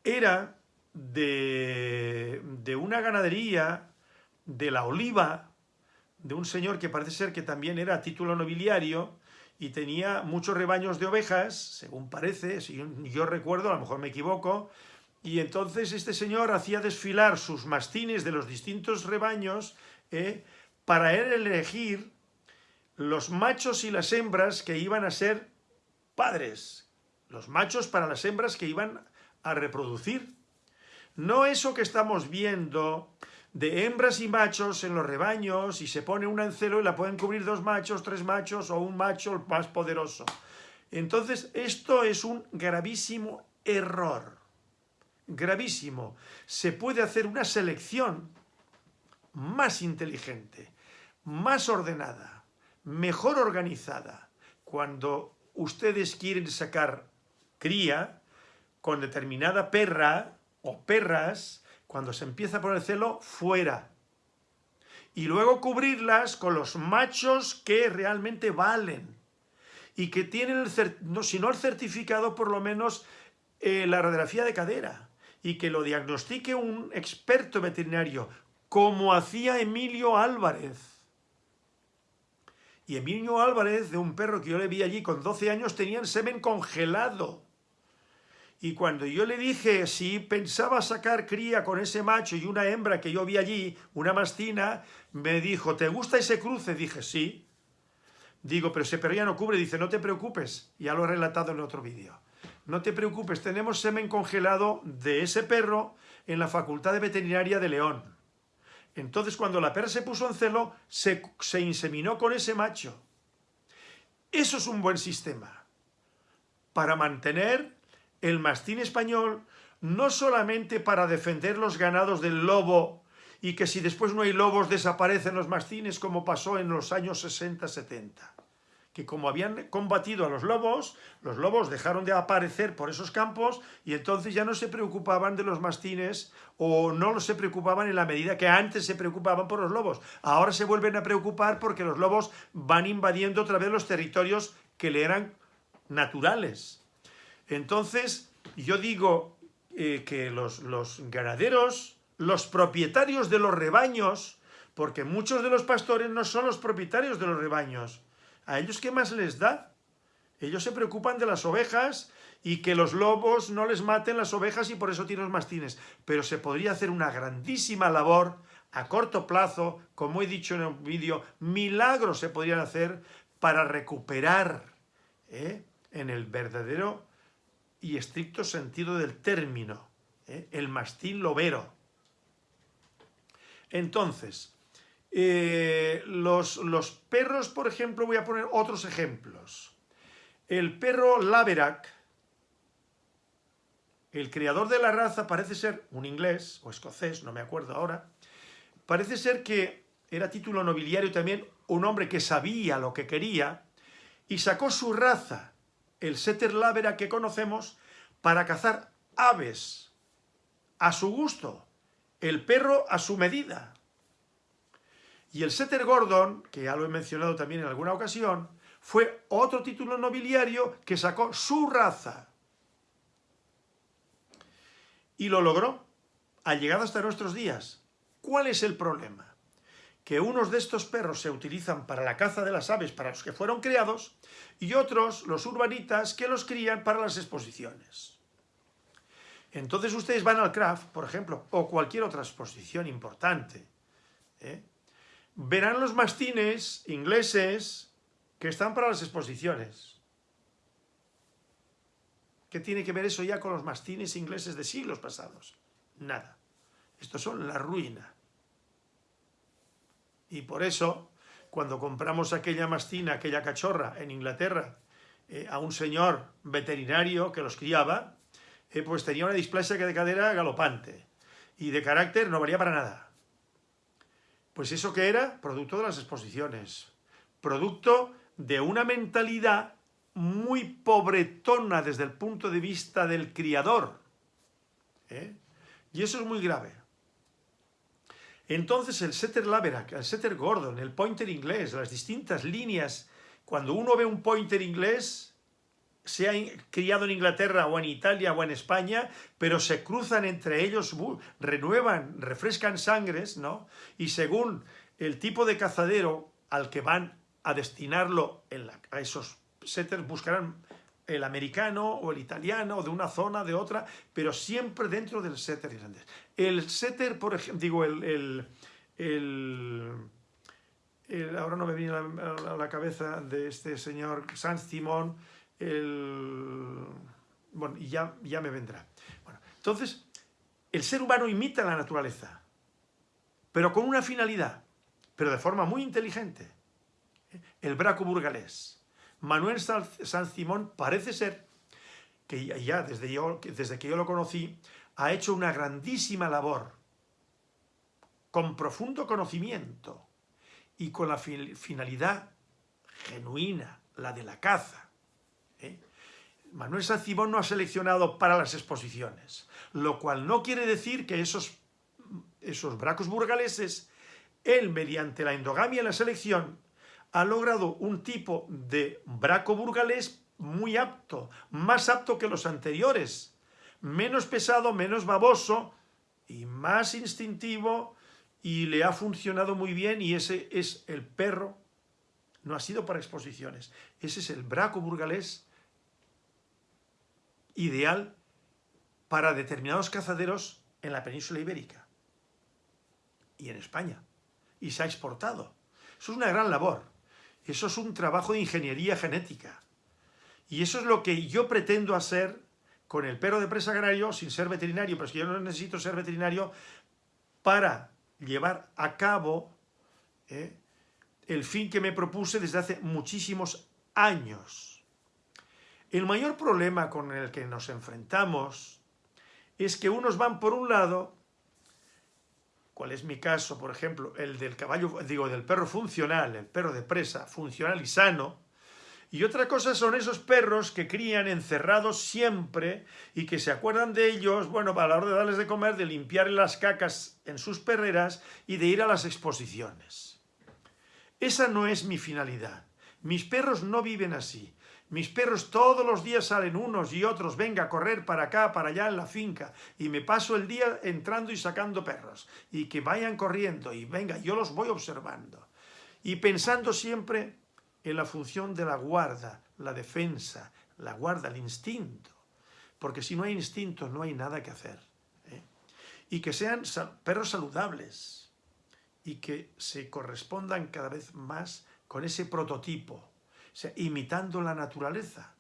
era de, de una ganadería de la oliva, de un señor que parece ser que también era título nobiliario, y tenía muchos rebaños de ovejas, según parece, si yo recuerdo, a lo mejor me equivoco, y entonces este señor hacía desfilar sus mastines de los distintos rebaños eh, para él elegir los machos y las hembras que iban a ser padres. Los machos para las hembras que iban a reproducir. No eso que estamos viendo de hembras y machos en los rebaños y se pone una en celo y la pueden cubrir dos machos, tres machos o un macho el más poderoso. Entonces, esto es un gravísimo error. Gravísimo. Se puede hacer una selección más inteligente, más ordenada, mejor organizada. Cuando ustedes quieren sacar cría con determinada perra o perras, cuando se empieza a poner celo, fuera. Y luego cubrirlas con los machos que realmente valen y que tienen, el, no, si no el certificado, por lo menos eh, la radiografía de cadera y que lo diagnostique un experto veterinario, como hacía Emilio Álvarez. Y Emilio Álvarez, de un perro que yo le vi allí con 12 años, tenía el semen congelado. Y cuando yo le dije si pensaba sacar cría con ese macho y una hembra que yo vi allí, una mastina, me dijo, ¿te gusta ese cruce? Dije, sí. Digo, pero ese perro ya no cubre. Dice, no te preocupes. Ya lo he relatado en otro vídeo. No te preocupes, tenemos semen congelado de ese perro en la Facultad de Veterinaria de León. Entonces, cuando la perra se puso en celo, se, se inseminó con ese macho. Eso es un buen sistema para mantener el mastín español, no solamente para defender los ganados del lobo y que si después no hay lobos desaparecen los mastines como pasó en los años 60-70 que como habían combatido a los lobos, los lobos dejaron de aparecer por esos campos y entonces ya no se preocupaban de los mastines o no se preocupaban en la medida que antes se preocupaban por los lobos. Ahora se vuelven a preocupar porque los lobos van invadiendo otra vez los territorios que le eran naturales. Entonces, yo digo eh, que los, ganaderos los propietarios de los rebaños, porque muchos de los pastores no son los propietarios de los rebaños. ¿A ellos qué más les da? Ellos se preocupan de las ovejas y que los lobos no les maten las ovejas y por eso tienen los mastines. Pero se podría hacer una grandísima labor a corto plazo, como he dicho en el vídeo, milagros se podrían hacer para recuperar ¿eh? en el verdadero y estricto sentido del término, ¿eh? el mastín lobero. Entonces, eh, los, los, perros, por ejemplo, voy a poner otros ejemplos. El perro Laverack, el creador de la raza parece ser un inglés o escocés, no me acuerdo ahora, parece ser que era título nobiliario también, un hombre que sabía lo que quería y sacó su raza, el setter Laverack que conocemos, para cazar aves a su gusto el perro a su medida. Y el Setter Gordon, que ya lo he mencionado también en alguna ocasión, fue otro título nobiliario que sacó su raza. Y lo logró, ha llegado hasta nuestros días. ¿Cuál es el problema? Que unos de estos perros se utilizan para la caza de las aves para los que fueron criados y otros, los urbanitas, que los crían para las exposiciones. Entonces ustedes van al craft, por ejemplo, o cualquier otra exposición importante, ¿eh? verán los mastines ingleses que están para las exposiciones. ¿Qué tiene que ver eso ya con los mastines ingleses de siglos pasados? Nada. Estos son la ruina. Y por eso, cuando compramos aquella mastina, aquella cachorra en Inglaterra, eh, a un señor veterinario que los criaba, eh, pues tenía una displasia de cadera galopante y de carácter no valía para nada. Pues eso que era producto de las exposiciones, producto de una mentalidad muy pobretona desde el punto de vista del criador. ¿eh? Y eso es muy grave. Entonces el setter Laverack, el setter Gordon, el pointer inglés, las distintas líneas, cuando uno ve un pointer inglés, se ha criado en Inglaterra o en Italia o en España, pero se cruzan entre ellos, renuevan, refrescan sangres, ¿no? Y según el tipo de cazadero al que van a destinarlo a esos setters, buscarán el americano o el italiano o de una zona, de otra, pero siempre dentro del setter irlandés. El setter, por ejemplo, digo, el, ahora no me viene a la, cabeza de este señor San Simón, el... Bueno, y ya, ya me vendrá. Bueno, entonces, el ser humano imita la naturaleza. pero con una finalidad, pero de forma muy inteligente. El braco burgalés. Manuel San Simón parece ser que ya desde, que yo lo conocí, ha hecho una grandísima labor, con profundo conocimiento y con la finalidad genuina, la de la caza. ¿eh? Manuel San Simón no ha seleccionado para las exposiciones, lo cual no quiere decir que esos, esos bracos burgaleses, él mediante la endogamia y la selección, ha logrado un tipo de braco burgalés muy apto, más apto que los anteriores, menos pesado, menos baboso y más instintivo y le ha funcionado muy bien y ese es el perro, no ha sido para exposiciones, ese es el braco burgalés ideal para determinados cazaderos en la península ibérica y en España y se ha exportado. Eso es una gran labor, eso es un trabajo de ingeniería genética y eso es lo que yo pretendo hacer con el perro de presa agrario sin ser veterinario, pero es que yo no necesito ser veterinario para llevar a cabo eh, el fin que me propuse desde hace muchísimos años. El mayor problema con el que nos enfrentamos es que unos van por un lado, cuál es mi caso, por ejemplo, el del caballo, digo, del perro funcional, el perro de presa, funcional y sano, y otra cosa son esos perros que crían encerrados siempre y que se acuerdan de ellos, bueno, para la hora de darles de comer, de limpiar las cacas en sus perreras y de ir a las exposiciones. Esa no es mi finalidad. Mis perros no viven así. Mis perros todos los días salen unos y otros, venga a correr para acá, para allá en la finca, y me paso el día entrando y sacando perros, y que vayan corriendo, y venga, yo los voy observando. Y pensando siempre en la función de la guarda, la defensa, la guarda, el instinto. Porque si no hay instinto no hay nada que hacer. ¿eh? Y que sean perros saludables y que se correspondan cada vez más con ese prototipo, sea, imitando la naturaleza.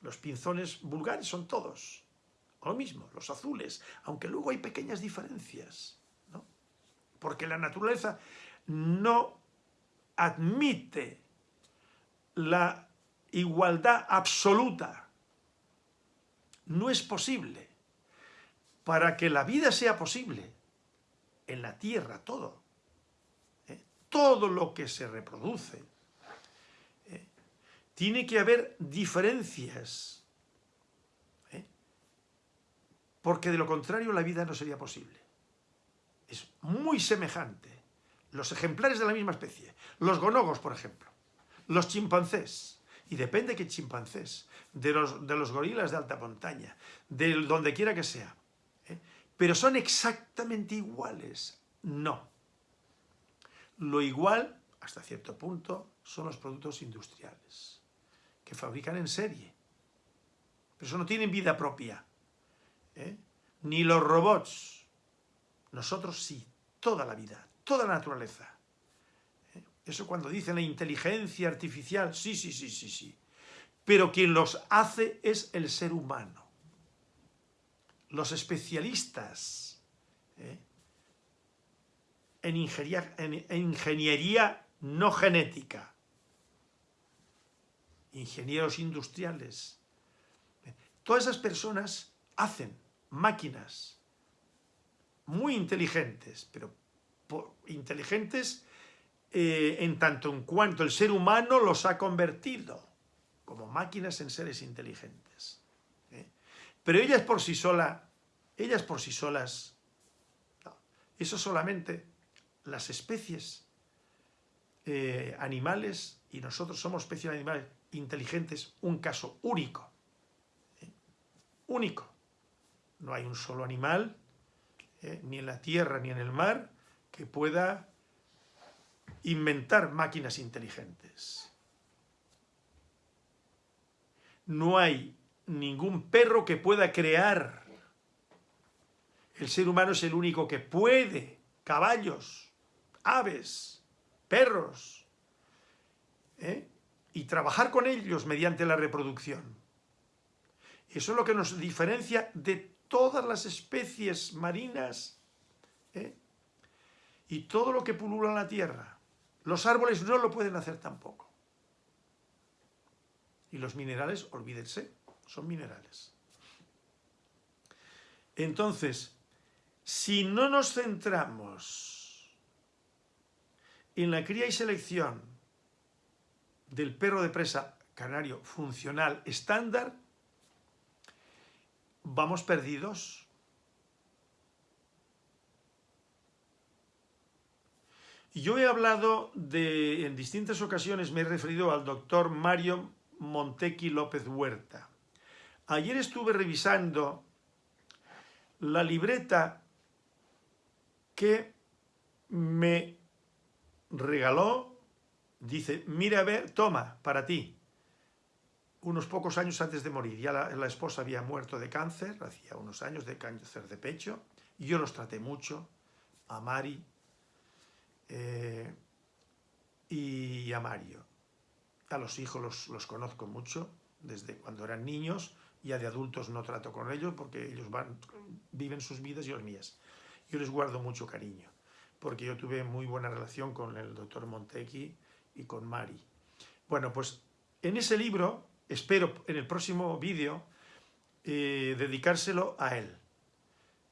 Los pinzones vulgares son todos lo mismo, los azules, aunque luego hay pequeñas diferencias, ¿no? Porque la naturaleza no admite la igualdad absoluta. No es posible. Para que la vida sea posible, en la tierra todo, ¿eh? todo lo que se reproduce. Tiene que haber diferencias, ¿eh? porque de lo contrario la vida no sería posible. Es muy semejante los ejemplares de la misma especie, los gonogos, por ejemplo, los chimpancés, y depende qué chimpancés, de los, de los gorilas de alta montaña, de donde quiera que sea, ¿eh? pero son exactamente iguales, no. Lo igual, hasta cierto punto, son los productos industriales, que fabrican en serie, pero eso no tienen vida propia, ¿eh? ni los robots, nosotros sí, toda la vida, toda la naturaleza. ¿Eh? Eso cuando dicen la inteligencia artificial, sí, sí, sí, sí, sí. Pero quien los hace es el ser humano. Los especialistas ¿eh? en, ingeniería, en, ingeniería no genética, ingenieros industriales, todas esas personas hacen máquinas muy inteligentes, pero inteligentes eh, en tanto en cuanto el ser humano los ha convertido como máquinas en seres inteligentes. ¿eh? Pero ellas por sí solas, ellas por sí solas, eso solamente las especies eh, animales, y nosotros somos especies animales inteligentes, un caso único. Único. No hay un solo animal, ni en la tierra ni en el mar, que pueda inventar máquinas inteligentes. No hay ningún perro que pueda crear. El ser humano es el único que puede. Caballos, aves, perros. ¿eh? Y trabajar con ellos mediante la reproducción. Eso es lo que nos diferencia de todas las especies marinas ¿eh? y todo lo que pulula en la tierra. Los árboles no lo pueden hacer tampoco. Y los minerales, olvídense, son minerales. Entonces, si no nos centramos en la cría y selección del perro de presa canario funcional estándar, vamos perdidos. Yo he hablado de, en distintas ocasiones me he referido al doctor Mario Montequi López Huerta. Ayer estuve revisando la libreta que me regaló, dice, mira a ver, toma, para ti. Unos pocos años antes de morir, ya la, esposa había muerto de cáncer, hacía unos años de cáncer de pecho, y yo los traté mucho, a Mari eh, y a Mario. A los hijos los, los conozco mucho, desde cuando eran niños, ya de adultos no trato con ellos porque ellos van, viven sus vidas y las mías. Yo les guardo mucho cariño, porque yo tuve muy buena relación con el doctor Montequi y con Mari. Bueno, pues en ese libro, espero en el próximo vídeo, eh, dedicárselo a él.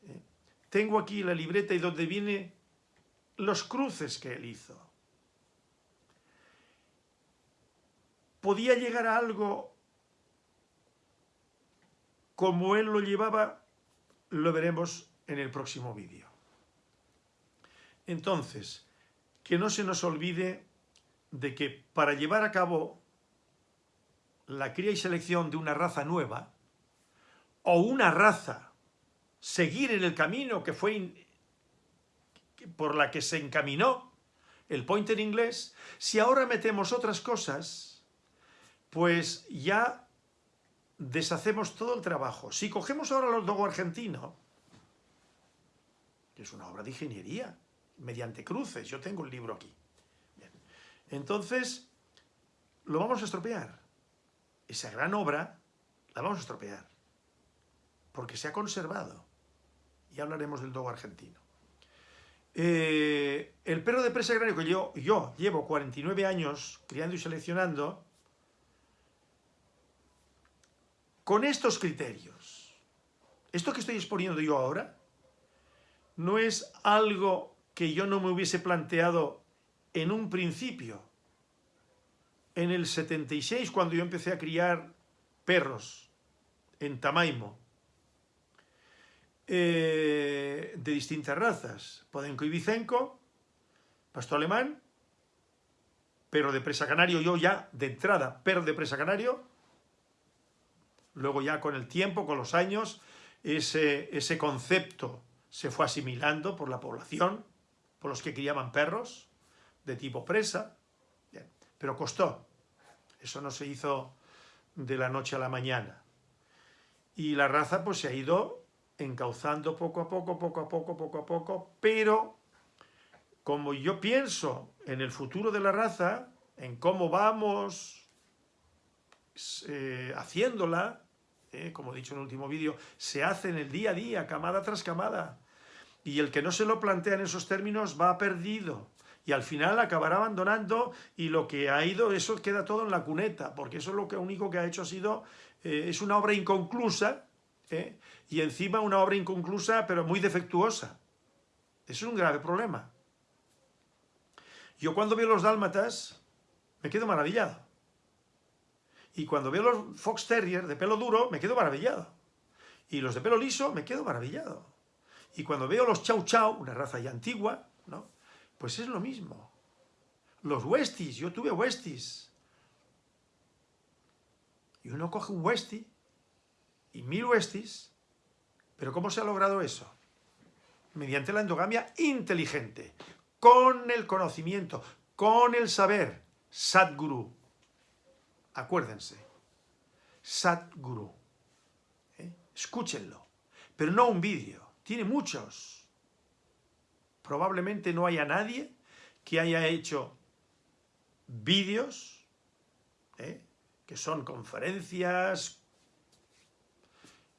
Eh, tengo aquí la libreta y donde viene los cruces que él hizo. ¿Podía llegar a algo como él lo llevaba, lo veremos en el próximo vídeo. Entonces, que no se nos olvide de que para llevar a cabo la cría y selección de una raza nueva, o una raza, seguir en el camino que fue por la que se encaminó el pointer inglés, si ahora metemos otras cosas, pues ya deshacemos todo el trabajo. Si cogemos ahora los dogo argentino, que es una obra de ingeniería, mediante cruces, yo tengo el libro aquí. Entonces, lo vamos a estropear. Esa gran obra la vamos a estropear, porque se ha conservado. Y hablaremos del dogo argentino. Eh, el perro de presa agrario que yo, yo llevo 49 años criando y seleccionando, con estos criterios. Esto que estoy exponiendo yo ahora no es algo que yo no me hubiese planteado en un principio. En el 76, cuando yo empecé a criar perros en Tamaimo, eh, de distintas razas, Podenco y Vicenco, pastor alemán, perro de presa canario, yo ya de entrada, perro de presa canario, Luego ya con el tiempo, con los años, ese concepto se fue asimilando por la población, por los que criaban perros de tipo presa, pero costó. Eso no se hizo de la noche a la mañana. Y la raza pues se ha ido encauzando poco a poco, poco a poco, poco a poco, pero como yo pienso en el futuro de la raza, en cómo vamos eh, haciéndola, eh, como he dicho en el último vídeo, se hace en el día a día, camada tras camada. Y el que no se lo plantea en esos términos va perdido. Y al final acabará abandonando y lo que ha ido, eso queda todo en la cuneta, porque eso es lo que único que ha hecho ha sido, eh, es una obra inconclusa, y encima una obra inconclusa pero muy defectuosa. Eso es un grave problema. Yo cuando veo los dálmatas me quedo maravillado. Y cuando veo los Fox Terrier de pelo duro, me quedo maravillado. Y los de pelo liso, me quedo maravillado. Y cuando veo los Chow Chow, una raza ya antigua, ¿no? Pues es lo mismo. Los Westies, yo tuve Westies. Y uno coge un Westie y mil Westies, pero ¿cómo se ha logrado eso? Mediante la endogamia inteligente, con el conocimiento, con el saber, Sadguru, Acuérdense. Satguru. ¿eh? Escúchenlo. Pero no un vídeo. Tiene muchos. Probablemente no haya nadie que haya hecho vídeos, ¿eh? que son conferencias,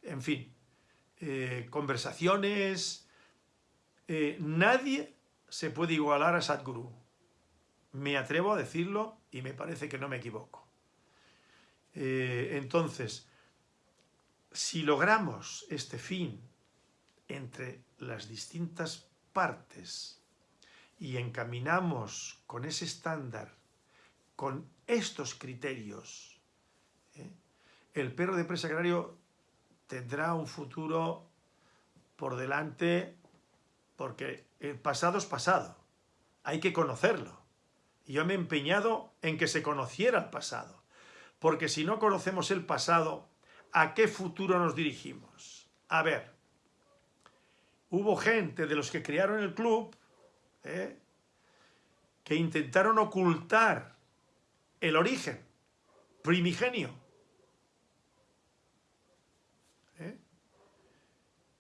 en fin, eh, conversaciones. nadie se puede igualar a Sadhguru. Me atrevo a decirlo y me parece que no me equivoco. Eh, entonces, si logramos este fin entre las distintas partes y encaminamos con ese estándar, con estos criterios, ¿eh? el perro de presa agrario tendrá un futuro por delante porque el pasado es pasado, hay que conocerlo. Yo me he empeñado en que se conociera el pasado, porque si no conocemos el pasado, ¿a qué futuro nos dirigimos? A ver, hubo gente de los que crearon el club ¿eh? que intentaron ocultar el origen primigenio. ¿eh?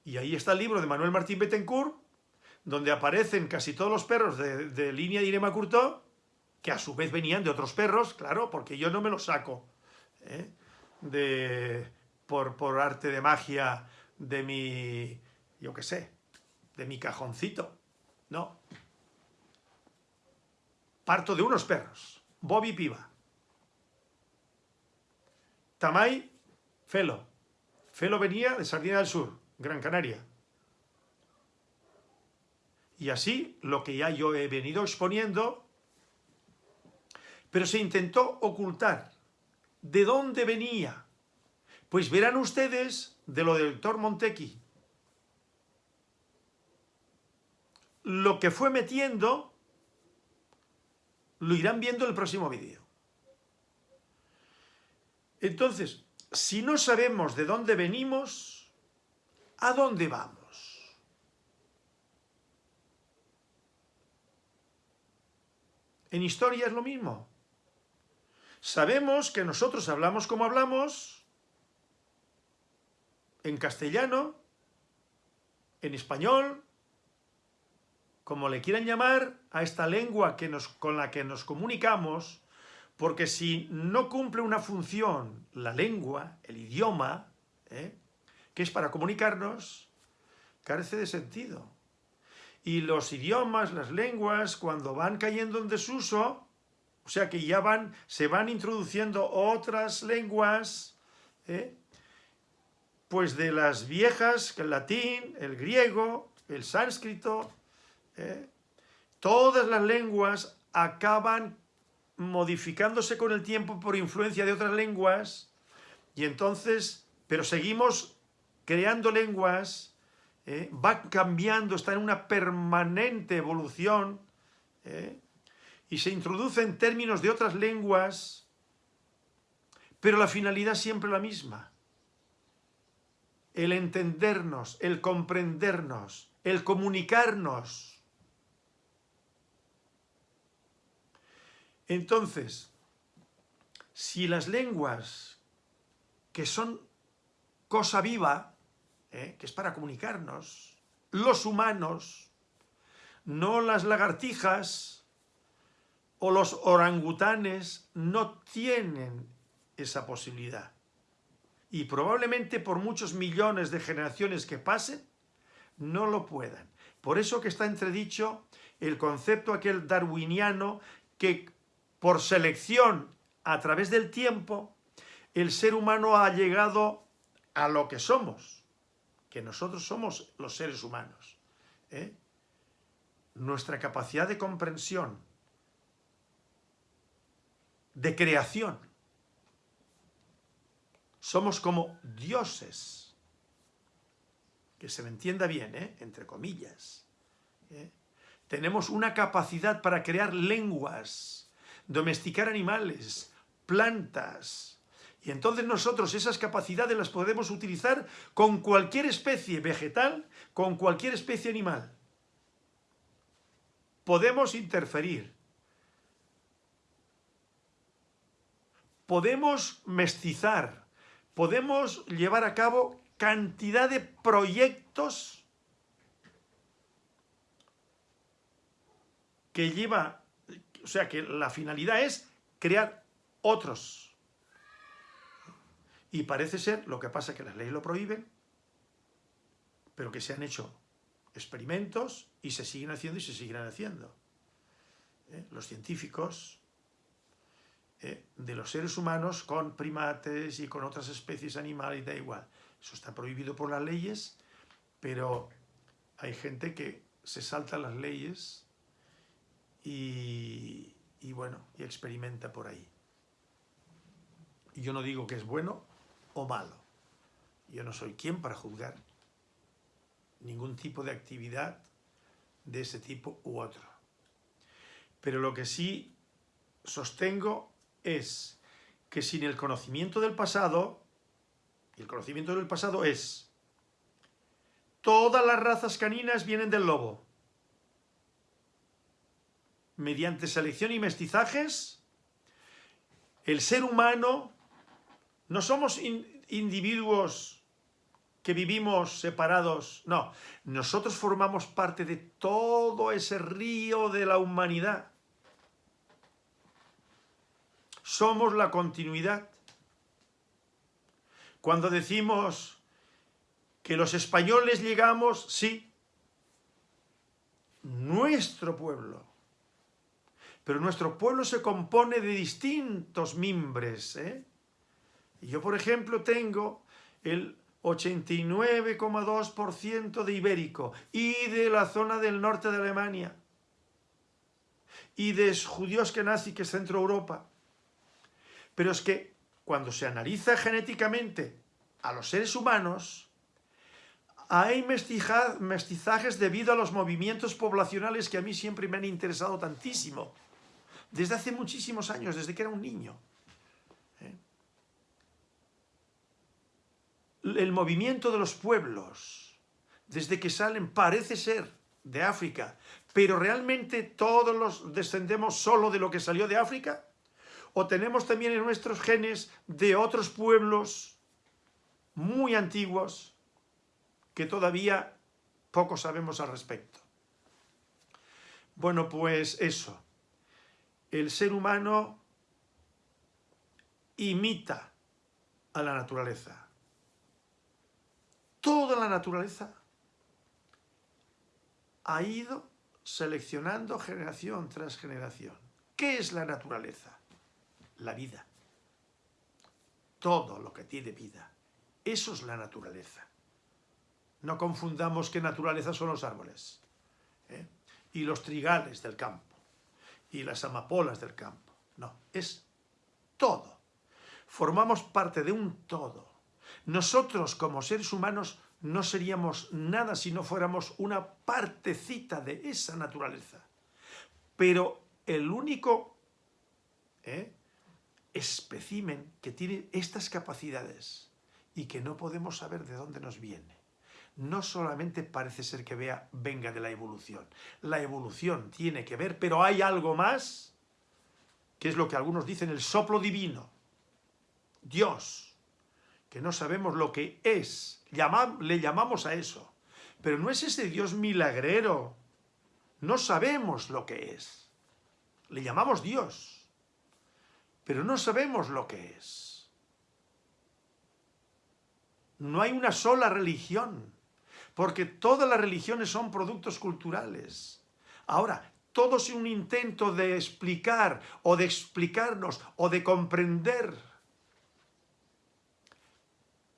Y ahí está el libro de Manuel Martín Bettencourt, donde aparecen casi todos los perros de, línea de Irema Curto, que a su vez venían de otros perros, claro, porque yo no me los saco ¿eh? de, por, por arte de magia de mi, yo qué sé, de mi cajoncito. No. Parto de unos perros. Bobby Piva. Tamay, Felo. Felo venía de Sardina del Sur, Gran Canaria. Y así, lo que ya yo he venido exponiendo, pero se intentó ocultar. ¿De dónde venía? Pues verán ustedes de lo del doctor Montequi. Lo que fue metiendo, lo irán viendo en el próximo vídeo. Entonces, si no sabemos de dónde venimos, ¿a dónde vamos? En historia es lo mismo. Sabemos que nosotros hablamos como hablamos, en castellano, en español, como le quieran llamar, a esta lengua que nos, con la que nos comunicamos, porque si no cumple una función la lengua, el idioma, ¿eh? que es para comunicarnos, carece de sentido y los idiomas, las lenguas, cuando van cayendo en desuso, o sea que ya van, se van introduciendo otras lenguas, ¿eh? pues de las viejas, el latín, el griego, el sánscrito, ¿eh? todas las lenguas acaban modificándose con el tiempo por influencia de otras lenguas, y entonces, pero seguimos creando lenguas ¿eh? va cambiando, está en una permanente evolución, ¿eh? y se introduce en términos de otras lenguas, pero la finalidad siempre la misma. El entendernos, el comprendernos, el comunicarnos. Entonces, si las lenguas que son cosa viva, ¿eh? que es para comunicarnos, los humanos, no las lagartijas o los orangutanes no tienen esa posibilidad. Y probablemente por muchos millones de generaciones que pasen, no lo puedan. Por eso que está entredicho el concepto aquel darwiniano que por selección a través del tiempo el ser humano ha llegado a lo que somos que nosotros somos los seres humanos. ¿eh? Nuestra capacidad de comprensión, de creación. Somos como dioses. Que se me entienda bien, ¿eh? entre comillas. ¿eh? Tenemos una capacidad para crear lenguas, domesticar animales, plantas, y entonces nosotros esas capacidades las podemos utilizar con cualquier especie vegetal, con cualquier especie animal. Podemos interferir. Podemos mestizar. Podemos llevar a cabo cantidad de proyectos que lleva, o sea que la finalidad es crear otros y parece ser, lo que pasa es que las leyes lo prohíben, pero que se han hecho experimentos y se siguen haciendo y se seguirán haciendo. ¿eh? Los científicos ¿eh? de los seres humanos con primates y con otras especies animales, da igual. Eso está prohibido por las leyes, pero hay gente que se salta las leyes y, y bueno, y experimenta por ahí. Yo no digo que es bueno o malo. Yo no soy quien para juzgar ningún tipo de actividad de ese tipo u otro. Pero lo que sí sostengo es que sin el conocimiento del pasado, y el conocimiento del pasado es, todas las razas caninas vienen del lobo. Mediante selección y mestizajes, el ser humano, no somos individuos que vivimos separados, no, nosotros formamos parte de todo ese río de la humanidad. Somos la continuidad. Cuando decimos que los españoles llegamos, sí, nuestro pueblo. Pero nuestro pueblo se compone de distintos mimbres. ¿eh? Yo, por ejemplo, tengo el 89,2% de ibérico y de la zona del norte de Alemania y de judíos que nací que es Centro Europa. Pero es que cuando se analiza genéticamente a los seres humanos, hay mestizajes debido a los movimientos poblacionales que a mí siempre me han interesado tantísimo. Desde hace muchísimos años, desde que era un niño. el movimiento de los pueblos, desde que salen, parece ser de África, pero realmente todos los descendemos solo de lo que salió de África, o tenemos también en nuestros genes de otros pueblos muy antiguos que todavía poco sabemos al respecto. Bueno, pues eso. El ser humano imita a la naturaleza toda la naturaleza ha ido seleccionando generación tras generación. ¿Qué es la naturaleza? La vida. Todo lo que tiene vida. Eso es la naturaleza. No confundamos que naturaleza son los árboles. ¿eh? Y los trigales del campo. Y las amapolas del campo. No, es todo. Formamos parte de un todo. Nosotros como seres humanos no seríamos nada si no fuéramos una partecita de esa naturaleza. Pero el único ¿eh? especimen que tiene estas capacidades y que no podemos saber de dónde nos viene, no solamente parece ser que vea, venga de la evolución. La evolución tiene que ver, pero hay algo más, que es lo que algunos dicen, el soplo divino. Dios, que no sabemos lo que es, le llamamos a eso. Pero no es ese Dios milagrero, no sabemos lo que es. Le llamamos Dios, pero no sabemos lo que es. No hay una sola religión, porque todas las religiones son productos culturales. Ahora, todo es un intento de explicar o de explicarnos o de comprender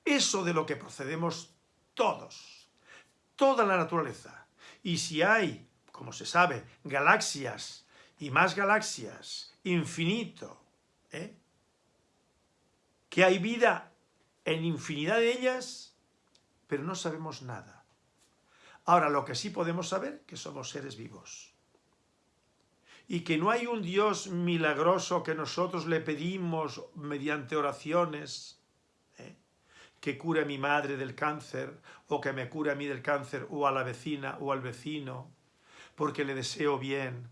eso de lo que procedemos todos, toda la naturaleza. Y si hay, como se sabe, galaxias y más galaxias, infinito, ¿eh? que hay vida en infinidad de ellas, pero no sabemos nada. Ahora, lo que sí podemos saber, que somos seres vivos. Y que no hay un Dios milagroso que nosotros le pedimos mediante oraciones, que cure a mi madre del cáncer, o que me cure a mí del cáncer, o a la vecina, o al vecino, porque le deseo bien.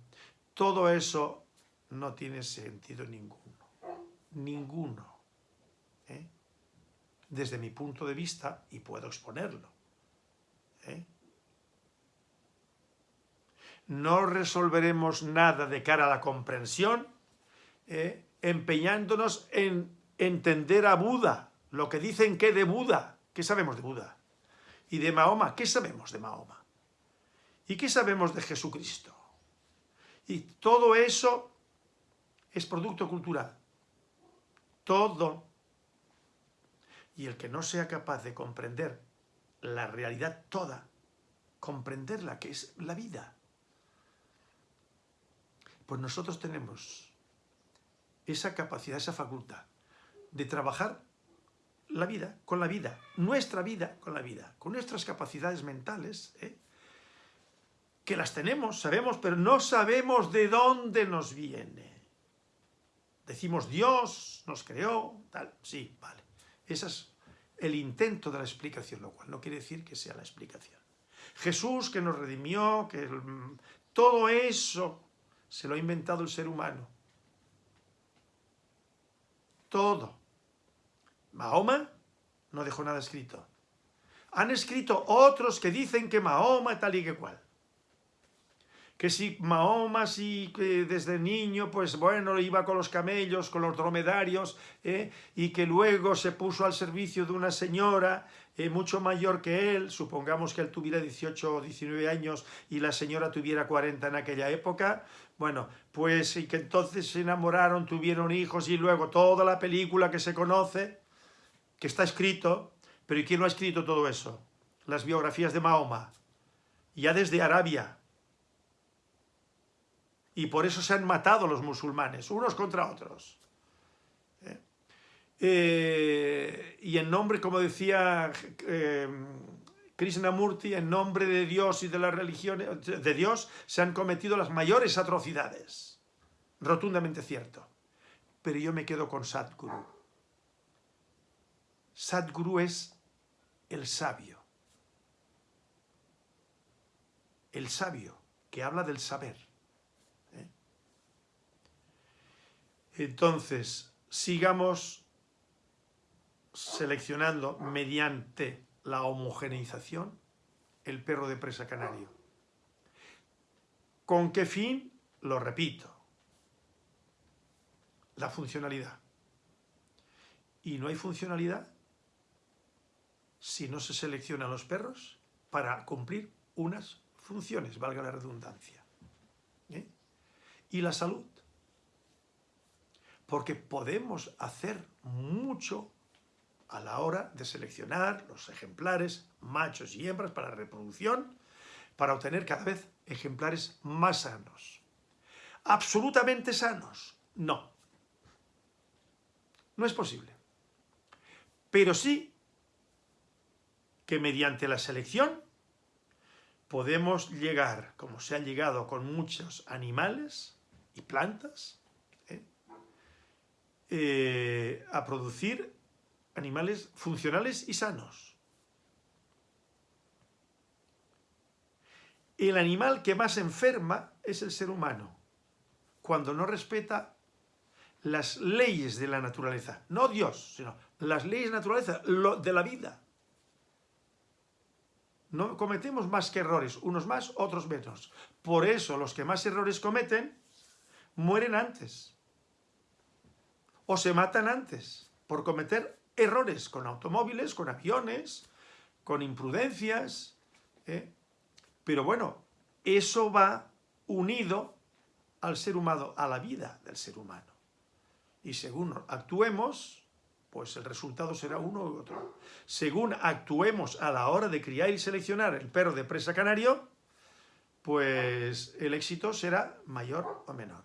Todo eso no tiene sentido ninguno. Ninguno. ¿eh? Desde mi punto de vista, y puedo exponerlo. ¿eh? No resolveremos nada de cara a la comprensión ¿eh? empeñándonos en entender a Buda, lo que dicen que de Buda, ¿qué sabemos de Buda? Y de Mahoma, ¿qué sabemos de Mahoma? ¿Y qué sabemos de Jesucristo? Y todo eso es producto cultural. Todo. Y el que no sea capaz de comprender la realidad toda, comprenderla, que es la vida, pues nosotros tenemos esa capacidad, esa facultad de trabajar la vida con la vida, nuestra vida con la vida, con nuestras capacidades mentales, ¿eh? que las tenemos, sabemos, pero no sabemos de dónde nos viene. Decimos Dios nos creó, tal, sí, vale. Ese es el intento de la explicación, lo cual no quiere decir que sea la explicación. Jesús que nos redimió, que todo eso se lo ha inventado el ser humano. Todo. Mahoma no dejó nada escrito. Han escrito otros que dicen que Mahoma tal y que cual que si Mahoma sí que desde niño, pues bueno, iba con los camellos, con los dromedarios, ¿eh? y que luego se puso al servicio de una señora eh, mucho mayor que él, supongamos que él tuviera 18 o 19 años y la señora tuviera 40 en aquella época, bueno, pues y que entonces se enamoraron, tuvieron hijos y luego toda la película que se conoce, que está escrito, pero ¿y quién lo ha escrito todo eso? Las biografías de Mahoma, ya desde Arabia, y por eso se han matado los musulmanes, unos contra otros. ¿Eh? Eh, y en nombre, como decía eh, Krishnamurti, en nombre de Dios y de la religión de Dios, se han cometido las mayores atrocidades. Rotundamente cierto. Pero yo me quedo con Sadhguru. Sadhguru es el sabio. El sabio que habla del saber Entonces, sigamos seleccionando mediante la homogeneización el perro de presa canario. ¿Con qué fin? Lo repito. La funcionalidad. Y no hay funcionalidad si no se seleccionan los perros para cumplir unas funciones, valga la redundancia. ¿Eh? Y la salud porque podemos hacer mucho a la hora de seleccionar los ejemplares machos y hembras para reproducción, para obtener cada vez ejemplares más sanos. ¿Absolutamente sanos? No. No es posible. Pero sí que mediante la selección podemos llegar, como se ha llegado con muchos animales y plantas, eh, a producir animales funcionales y sanos. El animal que más enferma es el ser humano, cuando no respeta las leyes de la naturaleza, no Dios, sino las leyes de la naturaleza, de la vida. No cometemos más que errores, unos más, otros menos. Por eso los que más errores cometen mueren antes o se matan antes por cometer errores con automóviles, con aviones, con imprudencias. ¿eh? Pero bueno, eso va unido al ser humano, a la vida del ser humano. Y según actuemos, pues el resultado será uno u otro. Según actuemos a la hora de criar y seleccionar el perro de presa canario, pues el éxito será mayor o menor.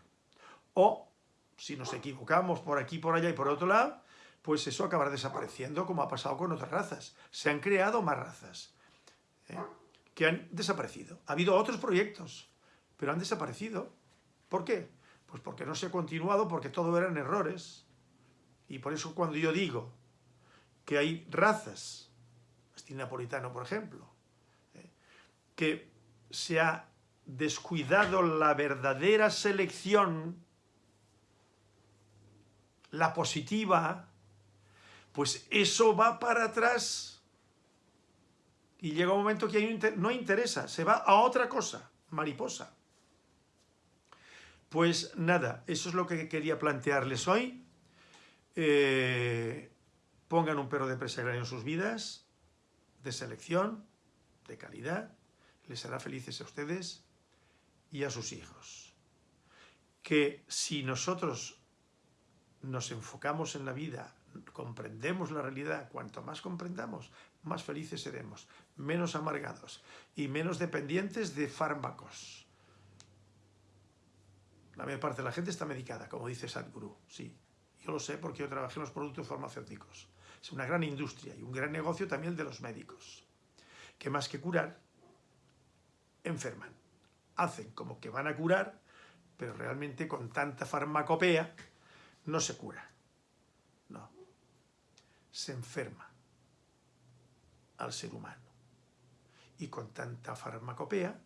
O si nos equivocamos por aquí, por allá y por otro lado, pues eso acabará desapareciendo como ha pasado con otras razas. Se han creado más razas ¿eh? que han desaparecido. Ha habido otros proyectos, pero han desaparecido. ¿Por qué? Pues porque no se ha continuado, porque todo eran errores. Y por eso cuando yo digo que hay razas, mastín napolitano por ejemplo, ¿eh? que se ha descuidado la verdadera selección la positiva, pues eso va para atrás y llega un momento que no interesa, se va a otra cosa, mariposa. Pues nada, eso es lo que quería plantearles hoy. Eh, pongan un perro de presa en sus vidas, de selección, de calidad, les hará felices a ustedes y a sus hijos. Que si nosotros nos enfocamos en la vida, comprendemos la realidad, cuanto más comprendamos, más felices seremos, menos amargados y menos dependientes de fármacos. La mayor parte de la gente está medicada, como dice Sadhguru, sí. Yo lo sé porque yo trabajé en los productos farmacéuticos. Es una gran industria y un gran negocio también de los médicos, que más que curar, enferman. Hacen como que van a curar, pero realmente con tanta farmacopea no se cura. Se enferma al ser humano. Y con tanta farmacopea,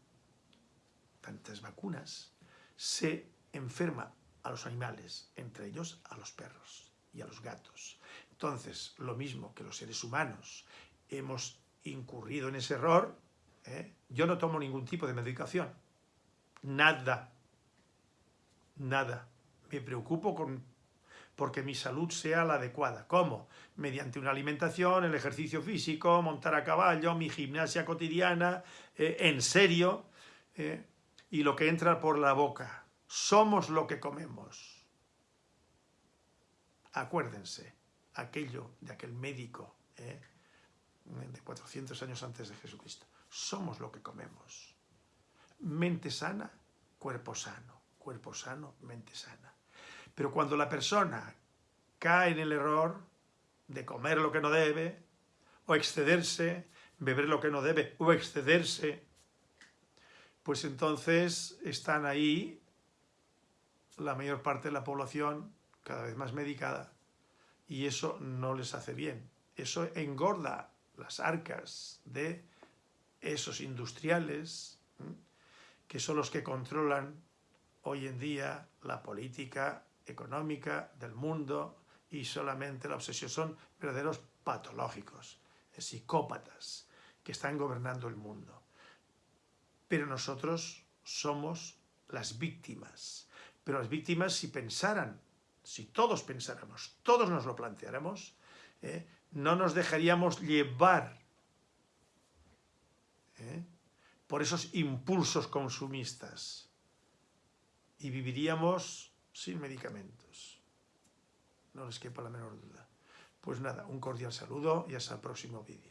tantas vacunas, se enferma a los animales, entre ellos a los perros y a los gatos. Entonces, lo mismo que los seres humanos hemos incurrido en ese error, ¿eh? yo no tomo ningún tipo de medicación, nada, nada. Me preocupo con porque mi salud sea la adecuada. ¿Cómo? Mediante una alimentación, el ejercicio físico, montar a caballo, mi gimnasia cotidiana, eh, en serio, eh, y lo que entra por la boca. Somos lo que comemos. Acuérdense, aquello de aquel médico eh, de 400 años antes de Jesucristo. Somos lo que comemos. Mente sana, cuerpo sano. Cuerpo sano, mente sana. Pero cuando la persona cae en el error de comer lo que no debe, o excederse, beber lo que no debe, o excederse, pues entonces están ahí la mayor parte de la población cada vez más medicada y eso no les hace bien. Eso engorda las arcas de esos industriales que son los que controlan hoy en día la política económica del mundo y solamente la obsesión son verdaderos patológicos, psicópatas que están gobernando el mundo. Pero nosotros somos las víctimas. Pero las víctimas si pensaran, si todos pensáramos, todos nos lo planteáramos, ¿eh? no nos dejaríamos llevar ¿eh? por esos impulsos consumistas y viviríamos sin medicamentos. No les quepa la menor duda. Pues nada, un cordial saludo y hasta el próximo vídeo.